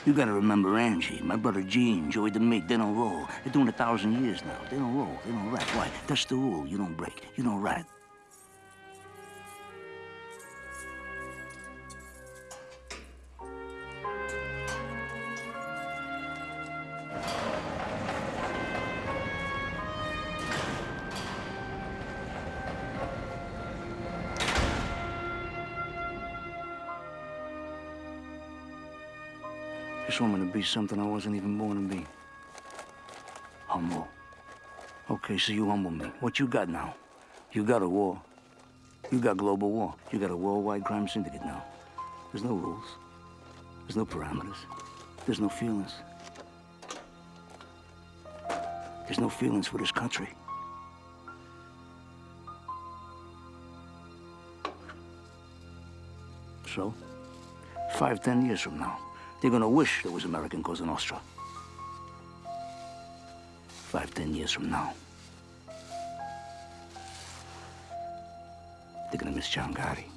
You gotta remember Angie, my brother Gene, Joey DeMake, they don't roll. They're doing a thousand years now. They don't roll, they don't rap. Why? That's the rule. You don't break. You don't rat. This woman to be something I wasn't even born to be. Humble. Okay, so you humble me. What you got now? You got a war. You got global war. You got a worldwide crime syndicate now. There's no rules. There's no parameters. There's no feelings. There's no feelings for this country. So, five, ten years from now, they're gonna wish there was American Cosa Nostra. Five, ten years from now. They're gonna miss Gotti.